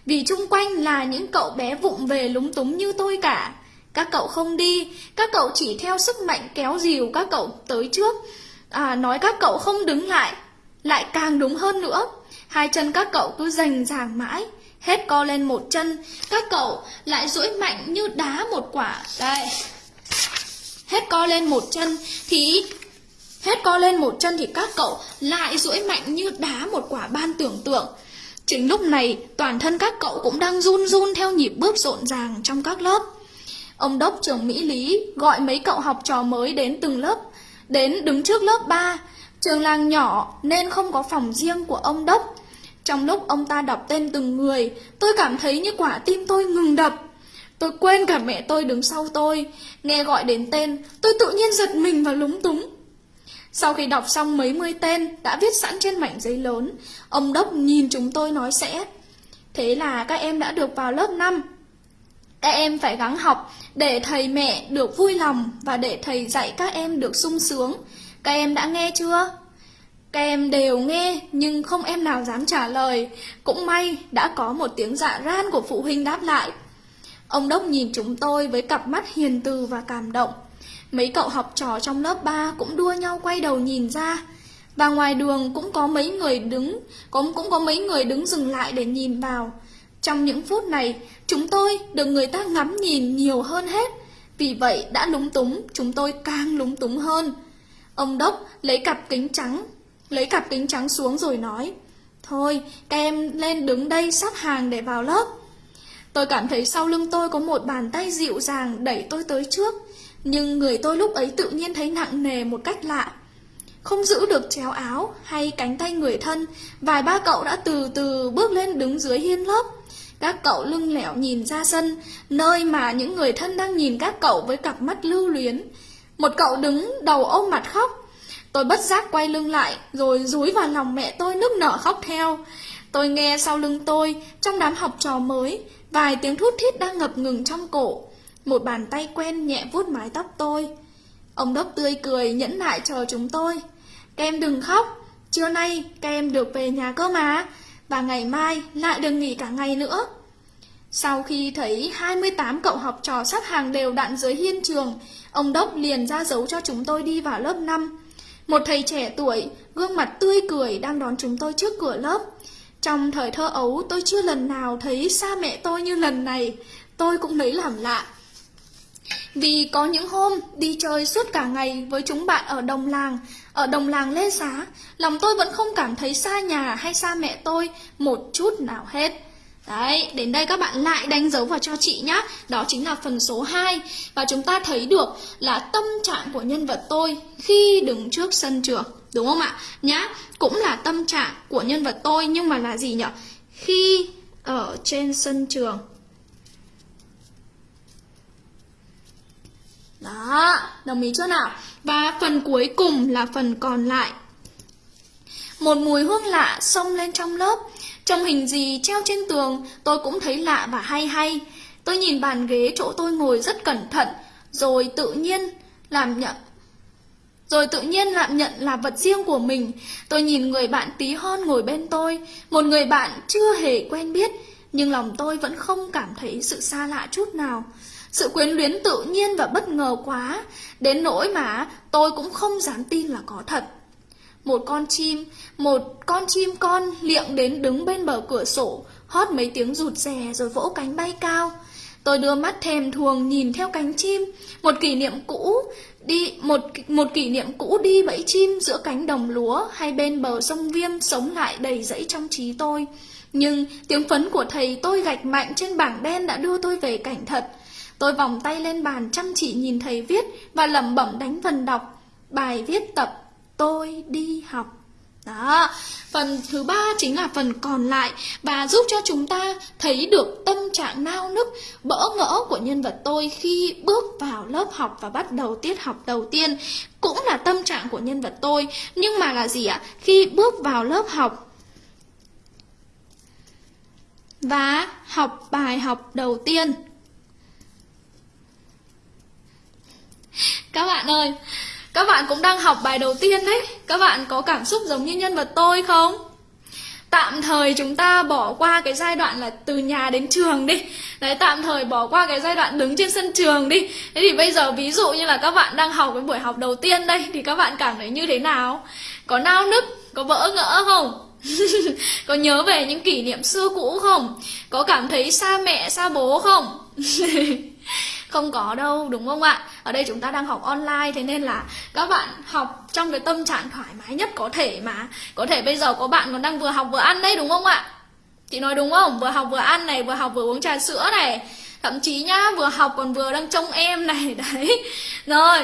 vì chung quanh là những cậu bé vụng về lúng túng như tôi cả. Các cậu không đi Các cậu chỉ theo sức mạnh kéo dìu các cậu tới trước. À, nói các cậu không đứng lại lại càng đúng hơn nữa. Hai chân các cậu cứ rành ràng mãi hết co lên một chân. Các cậu lại duỗi mạnh như đá một quả. Đây. Hết co lên một chân thì hết co lên một chân thì các cậu lại duỗi mạnh như đá một quả ban tưởng tượng chính lúc này toàn thân các cậu cũng đang run run theo nhịp bước rộn ràng trong các lớp ông đốc trường mỹ lý gọi mấy cậu học trò mới đến từng lớp đến đứng trước lớp 3 trường làng nhỏ nên không có phòng riêng của ông đốc trong lúc ông ta đọc tên từng người, tôi cảm thấy như quả tim tôi ngừng đập. Tôi quên cả mẹ tôi đứng sau tôi. Nghe gọi đến tên, tôi tự nhiên giật mình và lúng túng. Sau khi đọc xong mấy mươi tên đã viết sẵn trên mảnh giấy lớn, ông Đốc nhìn chúng tôi nói sẽ. Thế là các em đã được vào lớp 5. Các em phải gắng học để thầy mẹ được vui lòng và để thầy dạy các em được sung sướng. Các em đã nghe chưa? Các em đều nghe nhưng không em nào dám trả lời. Cũng may đã có một tiếng dạ ran của phụ huynh đáp lại. Ông Đốc nhìn chúng tôi với cặp mắt hiền từ và cảm động. Mấy cậu học trò trong lớp 3 cũng đua nhau quay đầu nhìn ra. Và ngoài đường cũng có mấy người đứng, cũng cũng có mấy người đứng dừng lại để nhìn vào. Trong những phút này, chúng tôi được người ta ngắm nhìn nhiều hơn hết. Vì vậy đã lúng túng, chúng tôi càng lúng túng hơn. Ông Đốc lấy cặp kính trắng Lấy cặp kính trắng xuống rồi nói Thôi các em lên đứng đây sắp hàng để vào lớp Tôi cảm thấy sau lưng tôi có một bàn tay dịu dàng đẩy tôi tới trước nhưng người tôi lúc ấy tự nhiên thấy nặng nề một cách lạ Không giữ được chéo áo hay cánh tay người thân Vài ba cậu đã từ từ bước lên đứng dưới hiên lớp Các cậu lưng lẻo nhìn ra sân Nơi mà những người thân đang nhìn các cậu với cặp mắt lưu luyến Một cậu đứng đầu ôm mặt khóc Tôi bất giác quay lưng lại, rồi rúi vào lòng mẹ tôi nức nở khóc theo. Tôi nghe sau lưng tôi, trong đám học trò mới, vài tiếng thút thít đang ngập ngừng trong cổ. Một bàn tay quen nhẹ vuốt mái tóc tôi. Ông Đốc tươi cười nhẫn nại chờ chúng tôi. Các em đừng khóc, trưa nay các em được về nhà cơ mà, và ngày mai lại được nghỉ cả ngày nữa. Sau khi thấy 28 cậu học trò sắp hàng đều đặn dưới hiên trường, ông Đốc liền ra dấu cho chúng tôi đi vào lớp 5. Một thầy trẻ tuổi, gương mặt tươi cười đang đón chúng tôi trước cửa lớp. Trong thời thơ ấu, tôi chưa lần nào thấy xa mẹ tôi như lần này. Tôi cũng lấy làm lạ. Vì có những hôm đi chơi suốt cả ngày với chúng bạn ở đồng làng, ở đồng làng Lê Xá, lòng tôi vẫn không cảm thấy xa nhà hay xa mẹ tôi một chút nào hết. Đấy, đến đây các bạn lại đánh dấu vào cho chị nhé Đó chính là phần số 2 Và chúng ta thấy được là tâm trạng của nhân vật tôi khi đứng trước sân trường Đúng không ạ? Nhá, cũng là tâm trạng của nhân vật tôi Nhưng mà là gì nhỉ? Khi ở trên sân trường Đó, đồng ý chưa nào? Và phần cuối cùng là phần còn lại Một mùi hương lạ xông lên trong lớp trong hình gì treo trên tường tôi cũng thấy lạ và hay hay. Tôi nhìn bàn ghế chỗ tôi ngồi rất cẩn thận, rồi tự nhiên làm nhận rồi tự nhiên làm nhận là vật riêng của mình Tôi nhìn người bạn tí hon ngồi bên tôi Một người bạn chưa hề quen biết Nhưng lòng tôi vẫn không cảm thấy sự xa lạ chút nào sự quyến luyến tự nhiên và bất ngờ quá Đến nỗi mà tôi cũng không dám tin là có thật một con chim, một con chim con liệng đến đứng bên bờ cửa sổ, hót mấy tiếng rụt rè rồi vỗ cánh bay cao. Tôi đưa mắt thèm thuồng nhìn theo cánh chim, một kỷ niệm cũ đi một một kỷ niệm cũ đi bẫy chim giữa cánh đồng lúa hay bên bờ sông Viêm sống lại đầy dẫy trong trí tôi. Nhưng tiếng phấn của thầy tôi gạch mạnh trên bảng đen đã đưa tôi về cảnh thật. Tôi vòng tay lên bàn chăm chỉ nhìn thầy viết và lẩm bẩm đánh phần đọc bài viết tập tôi đi học đó, phần thứ ba chính là phần còn lại và giúp cho chúng ta thấy được tâm trạng nao nức, bỡ ngỡ của nhân vật tôi khi bước vào lớp học và bắt đầu tiết học đầu tiên. Cũng là tâm trạng của nhân vật tôi, nhưng mà là gì ạ? Khi bước vào lớp học và học bài học đầu tiên. Các bạn ơi, các bạn cũng đang học bài đầu tiên đấy. Các bạn có cảm xúc giống như nhân vật tôi không? tạm thời chúng ta bỏ qua cái giai đoạn là từ nhà đến trường đi. Đấy tạm thời bỏ qua cái giai đoạn đứng trên sân trường đi. Thế thì bây giờ ví dụ như là các bạn đang học cái buổi học đầu tiên đây thì các bạn cảm thấy như thế nào? Có nao nức có vỡ ngỡ không? Có nhớ về những kỷ niệm xưa cũ không? Có cảm thấy xa mẹ xa bố không? không có đâu, đúng không ạ? Ở đây chúng ta đang học online, thế nên là các bạn học trong cái tâm trạng thoải mái nhất có thể mà. Có thể bây giờ có bạn còn đang vừa học vừa ăn đấy, đúng không ạ? Chị nói đúng không? Vừa học vừa ăn này, vừa học vừa uống trà sữa này. Thậm chí nhá, vừa học còn vừa đang trông em này, đấy. Rồi,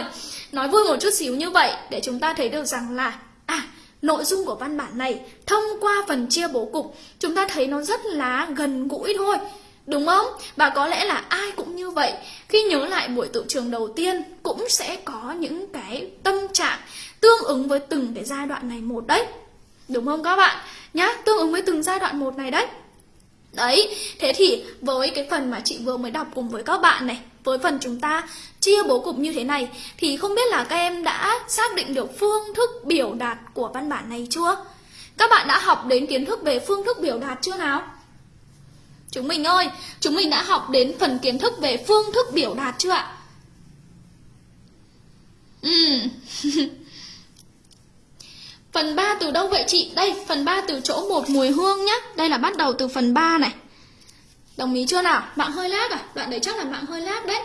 nói vui một chút xíu như vậy để chúng ta thấy được rằng là à nội dung của văn bản này thông qua phần chia bố cục, chúng ta thấy nó rất là gần gũi thôi. Đúng không? Và có lẽ là ai cũng như vậy Khi nhớ lại buổi tự trường đầu tiên Cũng sẽ có những cái tâm trạng Tương ứng với từng cái giai đoạn này một đấy Đúng không các bạn? Nhá, tương ứng với từng giai đoạn một này đấy Đấy, thế thì với cái phần mà chị vừa mới đọc cùng với các bạn này Với phần chúng ta chia bố cục như thế này Thì không biết là các em đã xác định được phương thức biểu đạt của văn bản này chưa? Các bạn đã học đến kiến thức về phương thức biểu đạt chưa nào? Chúng mình ơi, chúng mình đã học đến phần kiến thức về phương thức biểu đạt chưa ạ? Ừ. phần 3 từ đâu vậy chị? Đây, phần 3 từ chỗ một mùi hương nhá. Đây là bắt đầu từ phần 3 này. Đồng ý chưa nào? Mạng hơi lag à? Đoạn đấy chắc là mạng hơi lag đấy.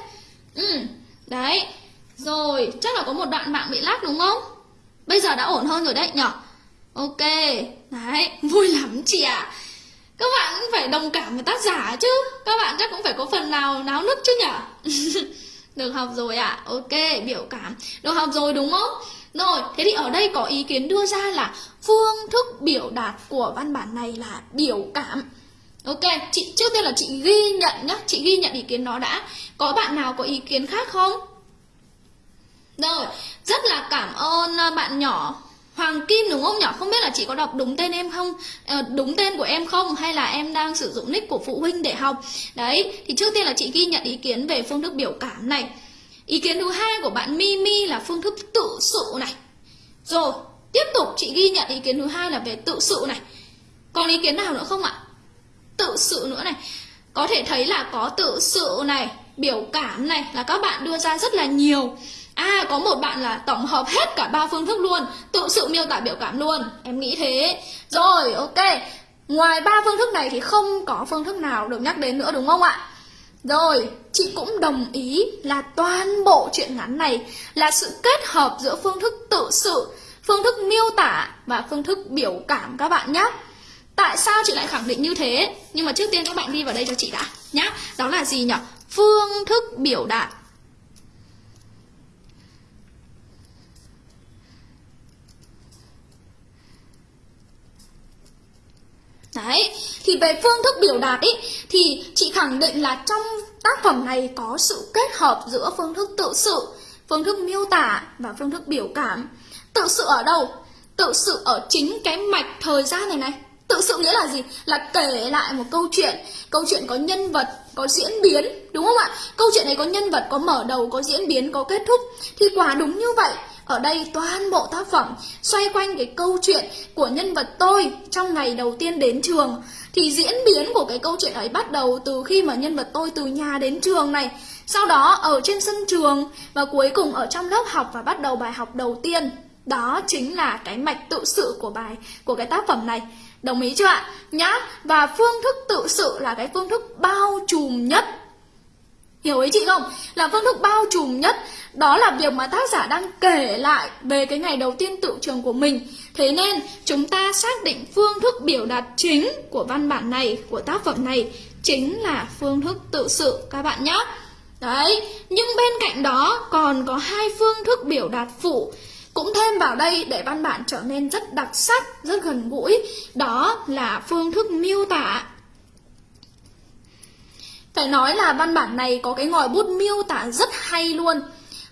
Ừ. Đấy. Rồi, chắc là có một đoạn mạng bị lag đúng không? Bây giờ đã ổn hơn rồi đấy nhở? Ok. Đấy, vui lắm chị ạ. À các bạn cũng phải đồng cảm với tác giả chứ. Các bạn chắc cũng phải có phần nào náo nức chứ nhở? Được học rồi ạ. À? ok, biểu cảm. Được học rồi đúng không? Rồi, thế thì ở đây có ý kiến đưa ra là phương thức biểu đạt của văn bản này là biểu cảm. Ok, chị, trước tiên là chị ghi nhận nhá. Chị ghi nhận ý kiến nó đã. Có bạn nào có ý kiến khác không? Rồi, rất là cảm ơn ờ, bạn nhỏ. Hoàng Kim đúng không nhỉ? Không biết là chị có đọc đúng tên em không? À, đúng tên của em không? Hay là em đang sử dụng nick của phụ huynh để học? Đấy, thì trước tiên là chị ghi nhận ý kiến về phương thức biểu cảm này. Ý kiến thứ hai của bạn Mimi là phương thức tự sự này. Rồi, tiếp tục chị ghi nhận ý kiến thứ hai là về tự sự này. Còn ý kiến nào nữa không ạ? Tự sự nữa này. Có thể thấy là có tự sự này, biểu cảm này là các bạn đưa ra rất là nhiều. À có một bạn là tổng hợp hết cả ba phương thức luôn, Tự sự miêu tả biểu cảm luôn. Em nghĩ thế. Rồi, ok. Ngoài ba phương thức này thì không có phương thức nào được nhắc đến nữa, đúng không ạ? Rồi, chị cũng đồng ý là toàn bộ chuyện ngắn này Là sự kết hợp giữa phương thức tự sự, Phương thức miêu tả và phương thức biểu cảm các bạn nhé Tại sao chị lại khẳng định như thế? Nhưng mà trước tiên các bạn đi vào đây cho chị đã nhá. Đó là gì nhỉ Phương thức biểu đạt. Đấy, thì về phương thức biểu đạt ý thì chị khẳng định là trong tác phẩm này có sự kết hợp giữa phương thức tự sự, phương thức miêu tả và phương thức biểu cảm. Tự sự ở đâu? Tự sự ở chính cái mạch thời gian này này. Tự sự nghĩa là gì? Là kể lại một câu chuyện Câu chuyện có nhân vật, có diễn biến Đúng không ạ? Câu chuyện này có nhân vật, có mở đầu, có diễn biến, có kết thúc Thì quả đúng như vậy ở đây toàn bộ tác phẩm xoay quanh cái câu chuyện của nhân vật tôi trong ngày đầu tiên đến trường. Thì diễn biến của cái câu chuyện ấy bắt đầu từ khi mà nhân vật tôi từ nhà đến trường này. Sau đó ở trên sân trường và cuối cùng ở trong lớp học và bắt đầu bài học đầu tiên. Đó chính là cái mạch tự sự của bài, của cái tác phẩm này. Đồng ý chưa ạ? Nhá, Và phương thức tự sự là cái phương thức bao trùm nhất Hiểu ý chị không? Là phương thức bao trùm nhất Đó là việc mà tác giả đang kể lại Về cái ngày đầu tiên tự trường của mình. Thế nên chúng ta xác định phương thức biểu đạt chính Của văn bản này, của tác phẩm này Chính là phương thức tự sự các bạn nhé Đấy, nhưng bên cạnh đó còn có hai phương thức biểu đạt phụ. Cũng thêm vào đây để văn bản trở nên rất đặc sắc, rất gần gũi. Đó là phương thức miêu tả phải nói là văn bản này có cái ngòi bút miêu tả rất hay luôn.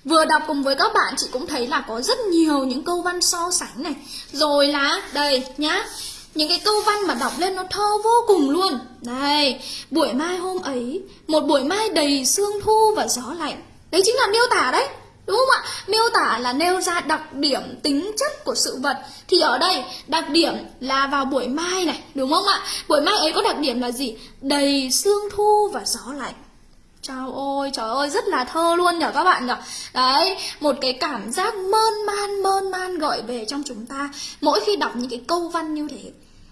Vừa đọc cùng với các bạn chị cũng thấy là có rất nhiều những câu văn so sánh này. Rồi là, đây nhá Những cái câu văn mà đọc lên nó thơ vô cùng luôn. Này buổi mai hôm ấy Một buổi mai đầy sương thu và gió lạnh. Đấy chính là miêu tả đấy. Đúng không ạ? Miêu tả là nêu ra đặc điểm tính chất của sự vật Thì ở đây đặc điểm là vào buổi mai này Đúng không ạ? Buổi mai ấy có đặc điểm là gì? Đầy sương thu và gió lạnh Trời ơi, trời ơi, rất là thơ luôn nhở các bạn nhở Đấy, một cái cảm giác mơn man, mơn man gợi về trong chúng ta Mỗi khi đọc những cái câu văn như thế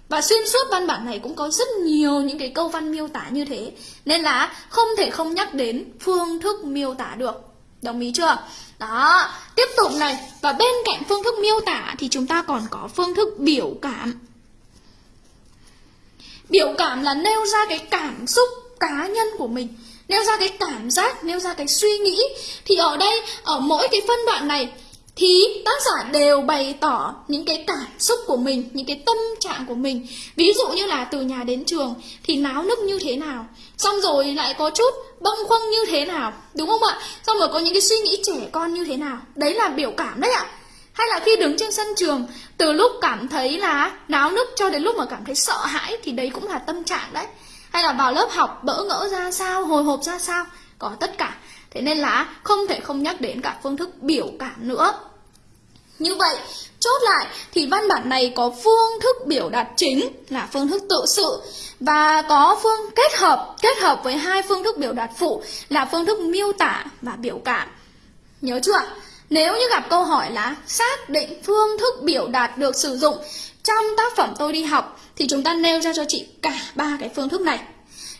và xuyên suốt văn bản này cũng có rất nhiều những cái câu văn miêu tả như thế Nên là không thể không nhắc đến phương thức miêu tả được Đồng ý chưa? Đó, tiếp tục này. Và bên cạnh phương thức miêu tả thì chúng ta còn có phương thức biểu cảm. Biểu cảm là nêu ra cái cảm xúc cá nhân của mình Nêu ra cái cảm giác, nêu ra cái suy nghĩ. Thì ở đây, ở mỗi cái phân đoạn này thì tác giả đều bày tỏ những cái cảm xúc của mình, những cái tâm trạng của mình. Ví dụ như là từ nhà đến trường thì náo nức như thế nào, xong rồi lại có chút bâng khuâng như thế nào, đúng không ạ? Xong rồi có những cái suy nghĩ trẻ con như thế nào. Đấy là biểu cảm đấy ạ. Hay là khi đứng trên sân trường, từ lúc cảm thấy là náo nức cho đến lúc mà cảm thấy sợ hãi thì đấy cũng là tâm trạng đấy. Hay là vào lớp học bỡ ngỡ ra sao, hồi hộp ra sao, có tất cả. Thế nên là không thể không nhắc đến cả phương thức biểu cảm nữa. Như vậy, chốt lại thì văn bản này có phương thức biểu đạt chính là phương thức tự sự và có phương kết hợp kết hợp với hai phương thức biểu đạt phụ là phương thức miêu tả và biểu cảm. Nhớ chưa? Nếu như gặp câu hỏi là xác định phương thức biểu đạt được sử dụng trong tác phẩm tôi đi học thì chúng ta nêu ra cho chị cả ba cái phương thức này.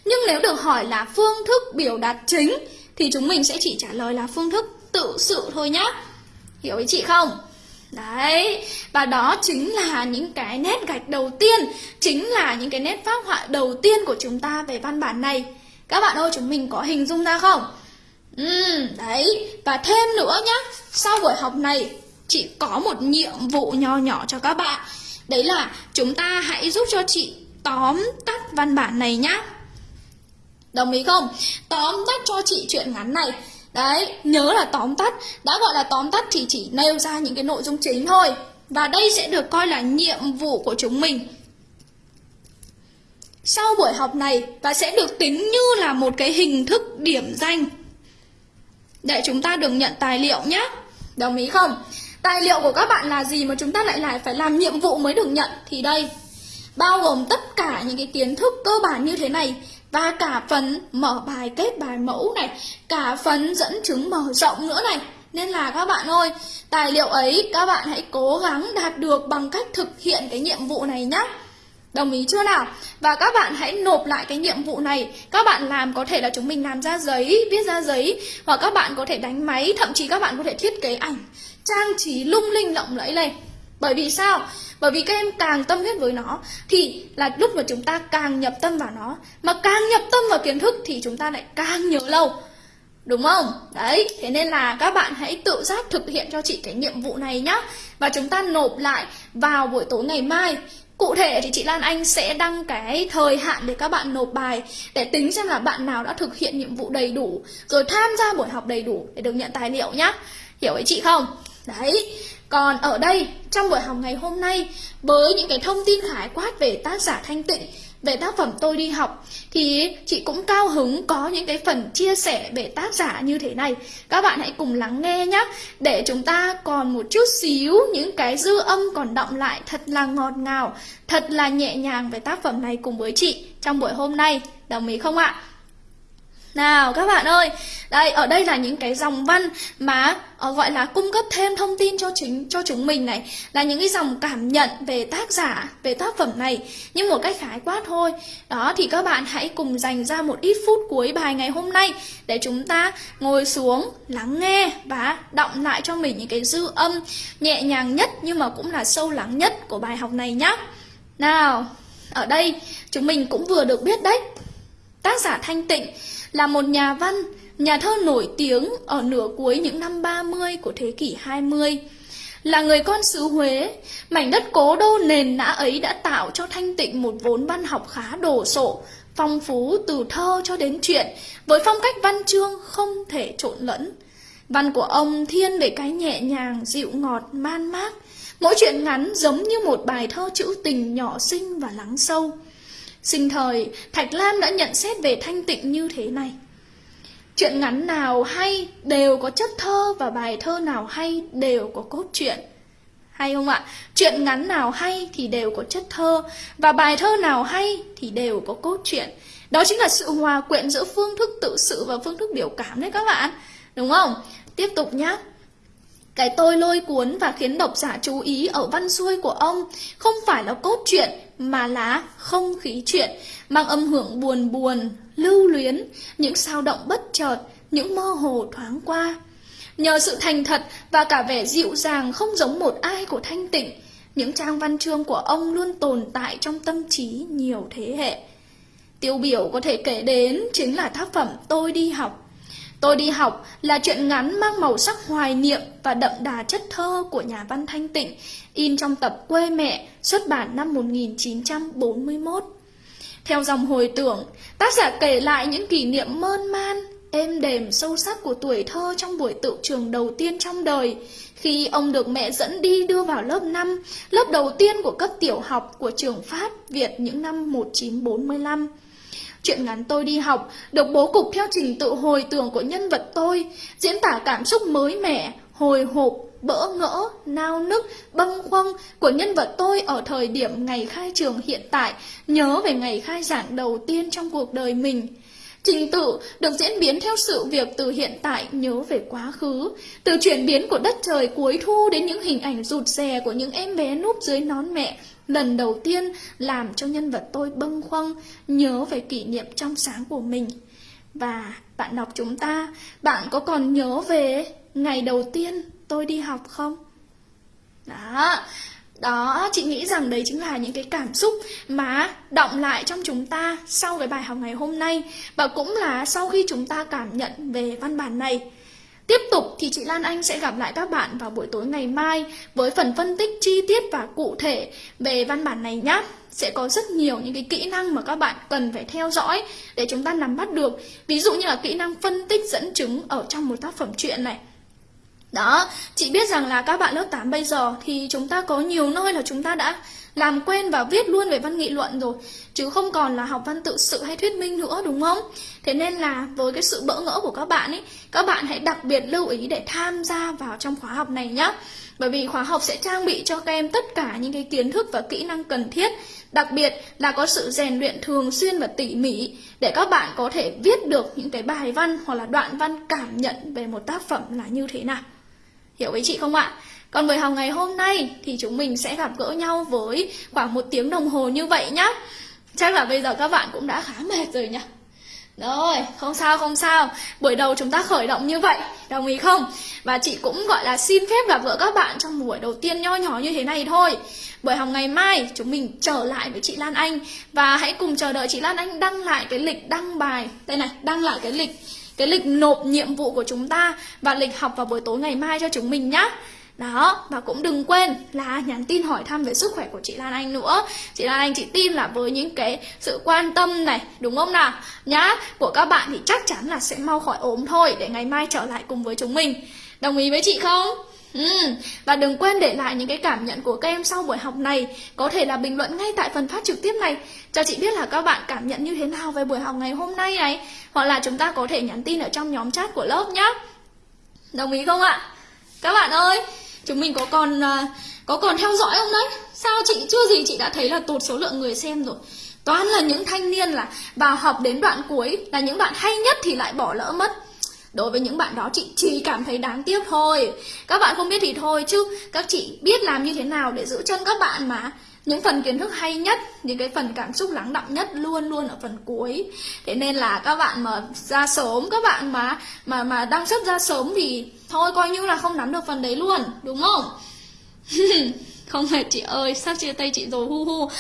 Nhưng nếu được hỏi là phương thức biểu đạt chính thì chúng mình sẽ chỉ trả lời là phương thức tự sự thôi nhá. Hiểu ý chị không? Đấy, và đó chính là những cái nét gạch đầu tiên, chính là những cái nét phác họa đầu tiên của chúng ta về văn bản này. Các bạn ơi, chúng mình có hình dung ra không? Ừ, đấy, và thêm nữa nhá, sau buổi học này, chị có một nhiệm vụ nho nhỏ cho các bạn. Đấy là chúng ta hãy giúp cho chị tóm tắt văn bản này nhá. Đồng ý không? Tóm tắt cho chị chuyện ngắn này. Đấy, nhớ là tóm tắt. Đã gọi là tóm tắt thì chỉ nêu ra những cái nội dung chính thôi. Và đây sẽ được coi là nhiệm vụ của chúng mình. Sau buổi học này Và sẽ được tính như là một cái hình thức điểm danh. Để chúng ta được nhận tài liệu nhé Đồng ý không? Tài liệu của các bạn là gì mà chúng ta lại lại phải làm nhiệm vụ mới được nhận? Thì đây Bao gồm tất cả những cái kiến thức cơ bản như thế này và cả phần mở bài kết bài mẫu này cả phần dẫn chứng mở rộng nữa này. Nên là các bạn ơi tài liệu ấy các bạn hãy cố gắng đạt được bằng cách thực hiện cái nhiệm vụ này nhé Đồng ý chưa nào? Và các bạn hãy nộp lại cái nhiệm vụ này. Các bạn làm có thể là chúng mình làm ra giấy, viết ra giấy Hoặc các bạn có thể đánh máy, thậm chí các bạn có thể thiết kế ảnh. Trang trí lung linh lộng lẫy lên bởi vì sao? Bởi vì các em càng tâm huyết với nó Thì là lúc mà chúng ta càng nhập tâm vào nó Mà càng nhập tâm vào kiến thức Thì chúng ta lại càng nhớ lâu Đúng không? Đấy, thế nên là các bạn hãy tự giác thực hiện cho chị cái nhiệm vụ này nhá Và chúng ta nộp lại vào buổi tối ngày mai Cụ thể thì chị Lan Anh sẽ đăng cái thời hạn để các bạn nộp bài Để tính xem là bạn nào đã thực hiện nhiệm vụ đầy đủ Rồi tham gia buổi học đầy đủ để được nhận tài liệu nhá Hiểu ý chị không? Đấy, còn ở đây, trong buổi học ngày hôm nay, với những cái thông tin khái quát về tác giả Thanh Tịnh, về tác phẩm tôi đi học, thì chị cũng cao hứng có những cái phần chia sẻ về tác giả như thế này. Các bạn hãy cùng lắng nghe nhé, để chúng ta còn một chút xíu những cái dư âm còn động lại thật là ngọt ngào, thật là nhẹ nhàng về tác phẩm này cùng với chị trong buổi hôm nay. Đồng ý không ạ? Nào các bạn ơi, đây ở đây là những cái dòng văn mà uh, gọi là cung cấp thêm thông tin cho chính cho chúng mình này, là những cái dòng cảm nhận về tác giả, về tác phẩm này, nhưng một cách khái quát thôi. Đó thì các bạn hãy cùng dành ra một ít phút cuối bài ngày hôm nay để chúng ta ngồi xuống lắng nghe và đọng lại cho mình những cái dư âm nhẹ nhàng nhất nhưng mà cũng là sâu lắng nhất của bài học này nhé. Nào, ở đây chúng mình cũng vừa được biết đấy. Tác giả Thanh Tịnh là một nhà văn, nhà thơ nổi tiếng ở nửa cuối những năm 30 của thế kỷ 20. Là người con xứ Huế, mảnh đất cố đô nền nã ấy đã tạo cho Thanh Tịnh một vốn văn học khá đồ sộ, phong phú từ thơ cho đến truyện, với phong cách văn chương không thể trộn lẫn. Văn của ông thiên về cái nhẹ nhàng, dịu ngọt, man mác. Mỗi chuyện ngắn giống như một bài thơ trữ tình nhỏ xinh và lắng sâu. Sinh thời, Thạch Lam đã nhận xét về thanh tịnh như thế này. Chuyện ngắn nào hay đều có chất thơ và bài thơ nào hay đều có cốt truyện. Hay không ạ? Chuyện ngắn nào hay thì đều có chất thơ và bài thơ nào hay thì đều có cốt truyện. Đó chính là sự hòa quyện giữa phương thức tự sự và phương thức biểu cảm đấy các bạn. Đúng không? Tiếp tục nhé. Cái tôi lôi cuốn và khiến độc giả chú ý ở văn xuôi của ông không phải là cốt truyện mà là không khí chuyện, mang âm hưởng buồn buồn, lưu luyến, những sao động bất chợt, những mơ hồ thoáng qua. Nhờ sự thành thật và cả vẻ dịu dàng không giống một ai của Thanh Tịnh, những trang văn chương của ông luôn tồn tại trong tâm trí nhiều thế hệ. Tiêu biểu có thể kể đến chính là tác phẩm Tôi đi học. Tôi đi học là chuyện ngắn mang màu sắc hoài niệm và đậm đà chất thơ của nhà văn Thanh Tịnh, in trong tập Quê mẹ, xuất bản năm 1941. Theo dòng hồi tưởng, tác giả kể lại những kỷ niệm mơn man, êm đềm sâu sắc của tuổi thơ trong buổi tự trường đầu tiên trong đời, khi ông được mẹ dẫn đi đưa vào lớp 5, lớp đầu tiên của cấp tiểu học của trường Pháp Việt những năm 1945. Chuyện ngắn tôi đi học được bố cục theo trình tự hồi tưởng của nhân vật tôi, diễn tả cảm xúc mới mẻ, hồi hộp, bỡ ngỡ, nao nức, bâng khuâng của nhân vật tôi ở thời điểm ngày khai trường hiện tại, nhớ về ngày khai giảng đầu tiên trong cuộc đời mình. Trình tự được diễn biến theo sự việc từ hiện tại nhớ về quá khứ, từ chuyển biến của đất trời cuối thu đến những hình ảnh rụt rè của những em bé núp dưới nón mẹ, lần đầu tiên làm cho nhân vật tôi bâng khuâng nhớ về kỷ niệm trong sáng của mình. Và bạn đọc chúng ta, bạn có còn nhớ về ngày đầu tiên tôi đi học không? Đó, đó, chị nghĩ rằng đấy chính là những cái cảm xúc mà động lại trong chúng ta sau cái bài học ngày hôm nay và cũng là sau khi chúng ta cảm nhận về văn bản này. Tiếp tục thì chị Lan Anh sẽ gặp lại các bạn vào buổi tối ngày mai với phần phân tích chi tiết và cụ thể về văn bản này nhé. Sẽ có rất nhiều những cái kỹ năng mà các bạn cần phải theo dõi để chúng ta nắm bắt được. Ví dụ như là kỹ năng phân tích dẫn chứng ở trong một tác phẩm truyện này. Đó, chị biết rằng là các bạn lớp 8 bây giờ thì chúng ta có nhiều nơi là chúng ta đã làm quen và viết luôn về văn nghị luận rồi chứ không còn là học văn tự sự hay thuyết minh nữa đúng không? Thế nên là với cái sự bỡ ngỡ của các bạn ấy các bạn hãy đặc biệt lưu ý để tham gia vào trong khóa học này nhé bởi vì khóa học sẽ trang bị cho các em tất cả những cái kiến thức và kỹ năng cần thiết. Đặc biệt là có sự rèn luyện thường xuyên và tỉ mỉ để các bạn có thể viết được những cái bài văn hoặc là đoạn văn cảm nhận về một tác phẩm là như thế nào hiểu với chị không ạ còn buổi học ngày hôm nay thì chúng mình sẽ gặp gỡ nhau với khoảng một tiếng đồng hồ như vậy nhá. Chắc là bây giờ các bạn cũng đã khá mệt rồi nhỉ. Rồi, không sao không sao Buổi đầu chúng ta khởi động như vậy Đồng ý không? Và chị cũng gọi là xin phép gặp gỡ các bạn trong buổi đầu tiên nho nhỏ như thế này thôi Buổi học ngày mai chúng mình trở lại với chị Lan Anh Và hãy cùng chờ đợi chị Lan Anh đăng lại cái lịch đăng bài Đây này, đăng lại cái lịch cái lịch nộp nhiệm vụ của chúng ta Và lịch học vào buổi tối ngày mai cho chúng mình nhé đó, và cũng đừng quên là nhắn tin hỏi thăm về sức khỏe của chị Lan Anh nữa. Chị Lan Anh chị tin là với những cái sự quan tâm này, đúng không nào? Nhá, của các bạn thì chắc chắn là sẽ mau khỏi ốm thôi Để ngày mai trở lại cùng với chúng mình. Đồng ý với chị không? Ừ. Và đừng quên để lại những cái cảm nhận của các em sau buổi học này. Có thể là bình luận ngay tại phần phát trực tiếp này. Cho chị biết là các bạn cảm nhận như thế nào về buổi học ngày hôm nay này. Hoặc là chúng ta có thể nhắn tin ở trong nhóm chat của lớp nhé Đồng ý không ạ? Các bạn ơi, chúng mình có còn à, có còn theo dõi không đấy? Sao chị, chưa gì chị đã thấy là tụt số lượng người xem rồi. Toàn là những thanh niên là vào học đến đoạn cuối là những bạn hay nhất thì lại bỏ lỡ mất đối với những bạn đó, chị chỉ cảm thấy đáng tiếc thôi. Các bạn không biết thì thôi, chứ các chị biết làm như thế nào để giữ chân các bạn mà. Những phần kiến thức hay nhất, những cái phần cảm xúc lắng đọng nhất luôn luôn ở phần cuối. Thế nên là các bạn mà ra sớm, các bạn mà mà mà đăng xuất ra sớm thì thôi, coi như là không nắm được phần đấy luôn, đúng không? không phải chị ơi sắp chia tay chị rồi hu hu.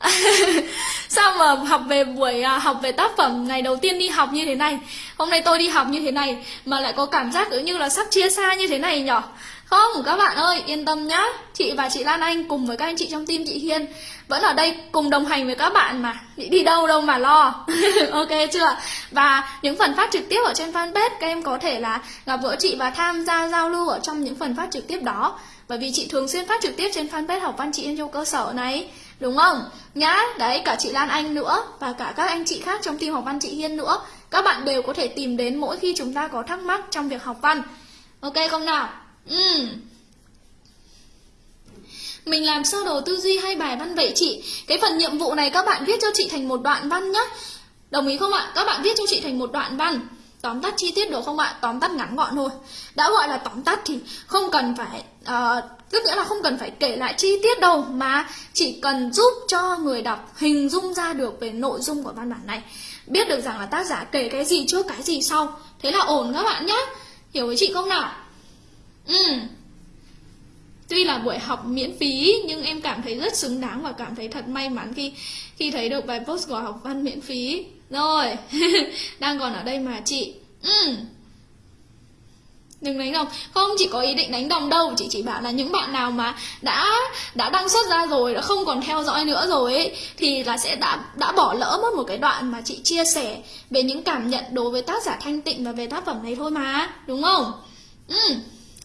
Sao mà học về buổi à, học về tác phẩm ngày đầu tiên đi học như thế này? Hôm nay tôi đi học như thế này mà lại có cảm giác cứ như là sắp chia xa như thế này nhở? Không các bạn ơi yên tâm nhá. Chị và chị Lan Anh cùng với các anh chị trong team chị Hiên Vẫn ở đây cùng đồng hành với các bạn mà. Chị đi đâu đâu mà lo. Ok chưa? Và những phần phát trực tiếp ở trên fanpage Các em có thể là gặp gỡ chị và tham gia giao lưu ở trong những phần phát trực tiếp đó. Bởi vì chị thường xuyên phát trực tiếp trên fanpage học văn chị yên châu cơ sở này Đúng không? Nhá, đấy cả chị Lan Anh nữa Và cả các anh chị khác trong team học văn chị Hiên nữa các bạn đều có thể tìm đến mỗi khi chúng ta có thắc mắc trong việc học văn. Ok không nào? Ừ. Mình làm sơ đồ tư duy hay bài văn vậy chị? Cái phần nhiệm vụ này các bạn viết cho chị thành một đoạn văn nhé. Đồng ý không ạ? Các bạn viết cho chị thành một đoạn văn. Tóm tắt chi tiết được không ạ? Tóm tắt ngắn gọn thôi. Đã gọi là tóm tắt thì không cần phải uh, tức nghĩa là không cần phải kể lại chi tiết đâu mà chỉ cần giúp cho người đọc hình dung ra được về nội dung của văn bản này. Biết được rằng là tác giả kể cái gì trước cái gì sau. Thế là ổn các bạn nhé hiểu với chị không nào? Ừ. Tuy là buổi học miễn phí nhưng em cảm thấy rất xứng đáng và cảm thấy thật may mắn khi khi thấy được bài post của học văn miễn phí rồi, đang còn ở đây mà chị. Ừ. Đừng đánh đồng. Không chỉ có ý định đánh đồng đâu. Chị chỉ bảo là những bạn nào mà đã đã đăng xuất ra rồi, đã không còn theo dõi nữa rồi ấy, thì là sẽ đã đã bỏ lỡ mất một cái đoạn mà chị chia sẻ về những cảm nhận đối với tác giả thanh tịnh và về tác phẩm này thôi mà. Đúng không? Ừ.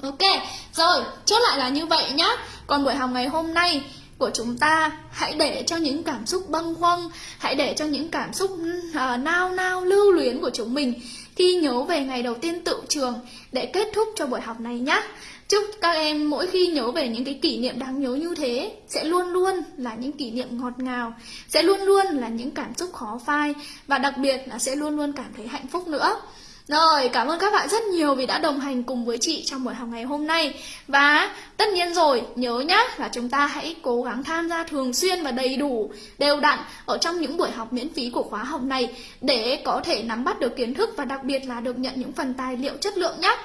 Ok. Rồi, chốt lại là như vậy nhá. Còn buổi học ngày hôm nay của chúng ta hãy để cho những cảm xúc bâng khuâng hãy để cho những cảm xúc uh, nao nao lưu luyến của chúng mình khi nhớ về ngày đầu tiên tự trường để kết thúc cho buổi học này nhé. Chúc các em mỗi khi nhớ về những cái kỷ niệm đáng nhớ như thế sẽ luôn luôn là những kỷ niệm ngọt ngào, sẽ luôn luôn là những cảm xúc khó phai và đặc biệt là sẽ luôn luôn cảm thấy hạnh phúc nữa. Rồi, cảm ơn các bạn rất nhiều vì đã đồng hành cùng với chị trong buổi học ngày hôm nay. Và tất nhiên rồi, nhớ nhá là chúng ta hãy cố gắng tham gia thường xuyên và đầy đủ, đều đặn ở trong những buổi học miễn phí của khóa học này Để có thể nắm bắt được kiến thức và đặc biệt là được nhận những phần tài liệu chất lượng nhé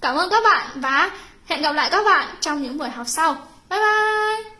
Cảm ơn các bạn và hẹn gặp lại các bạn trong những buổi học sau. Bye bye!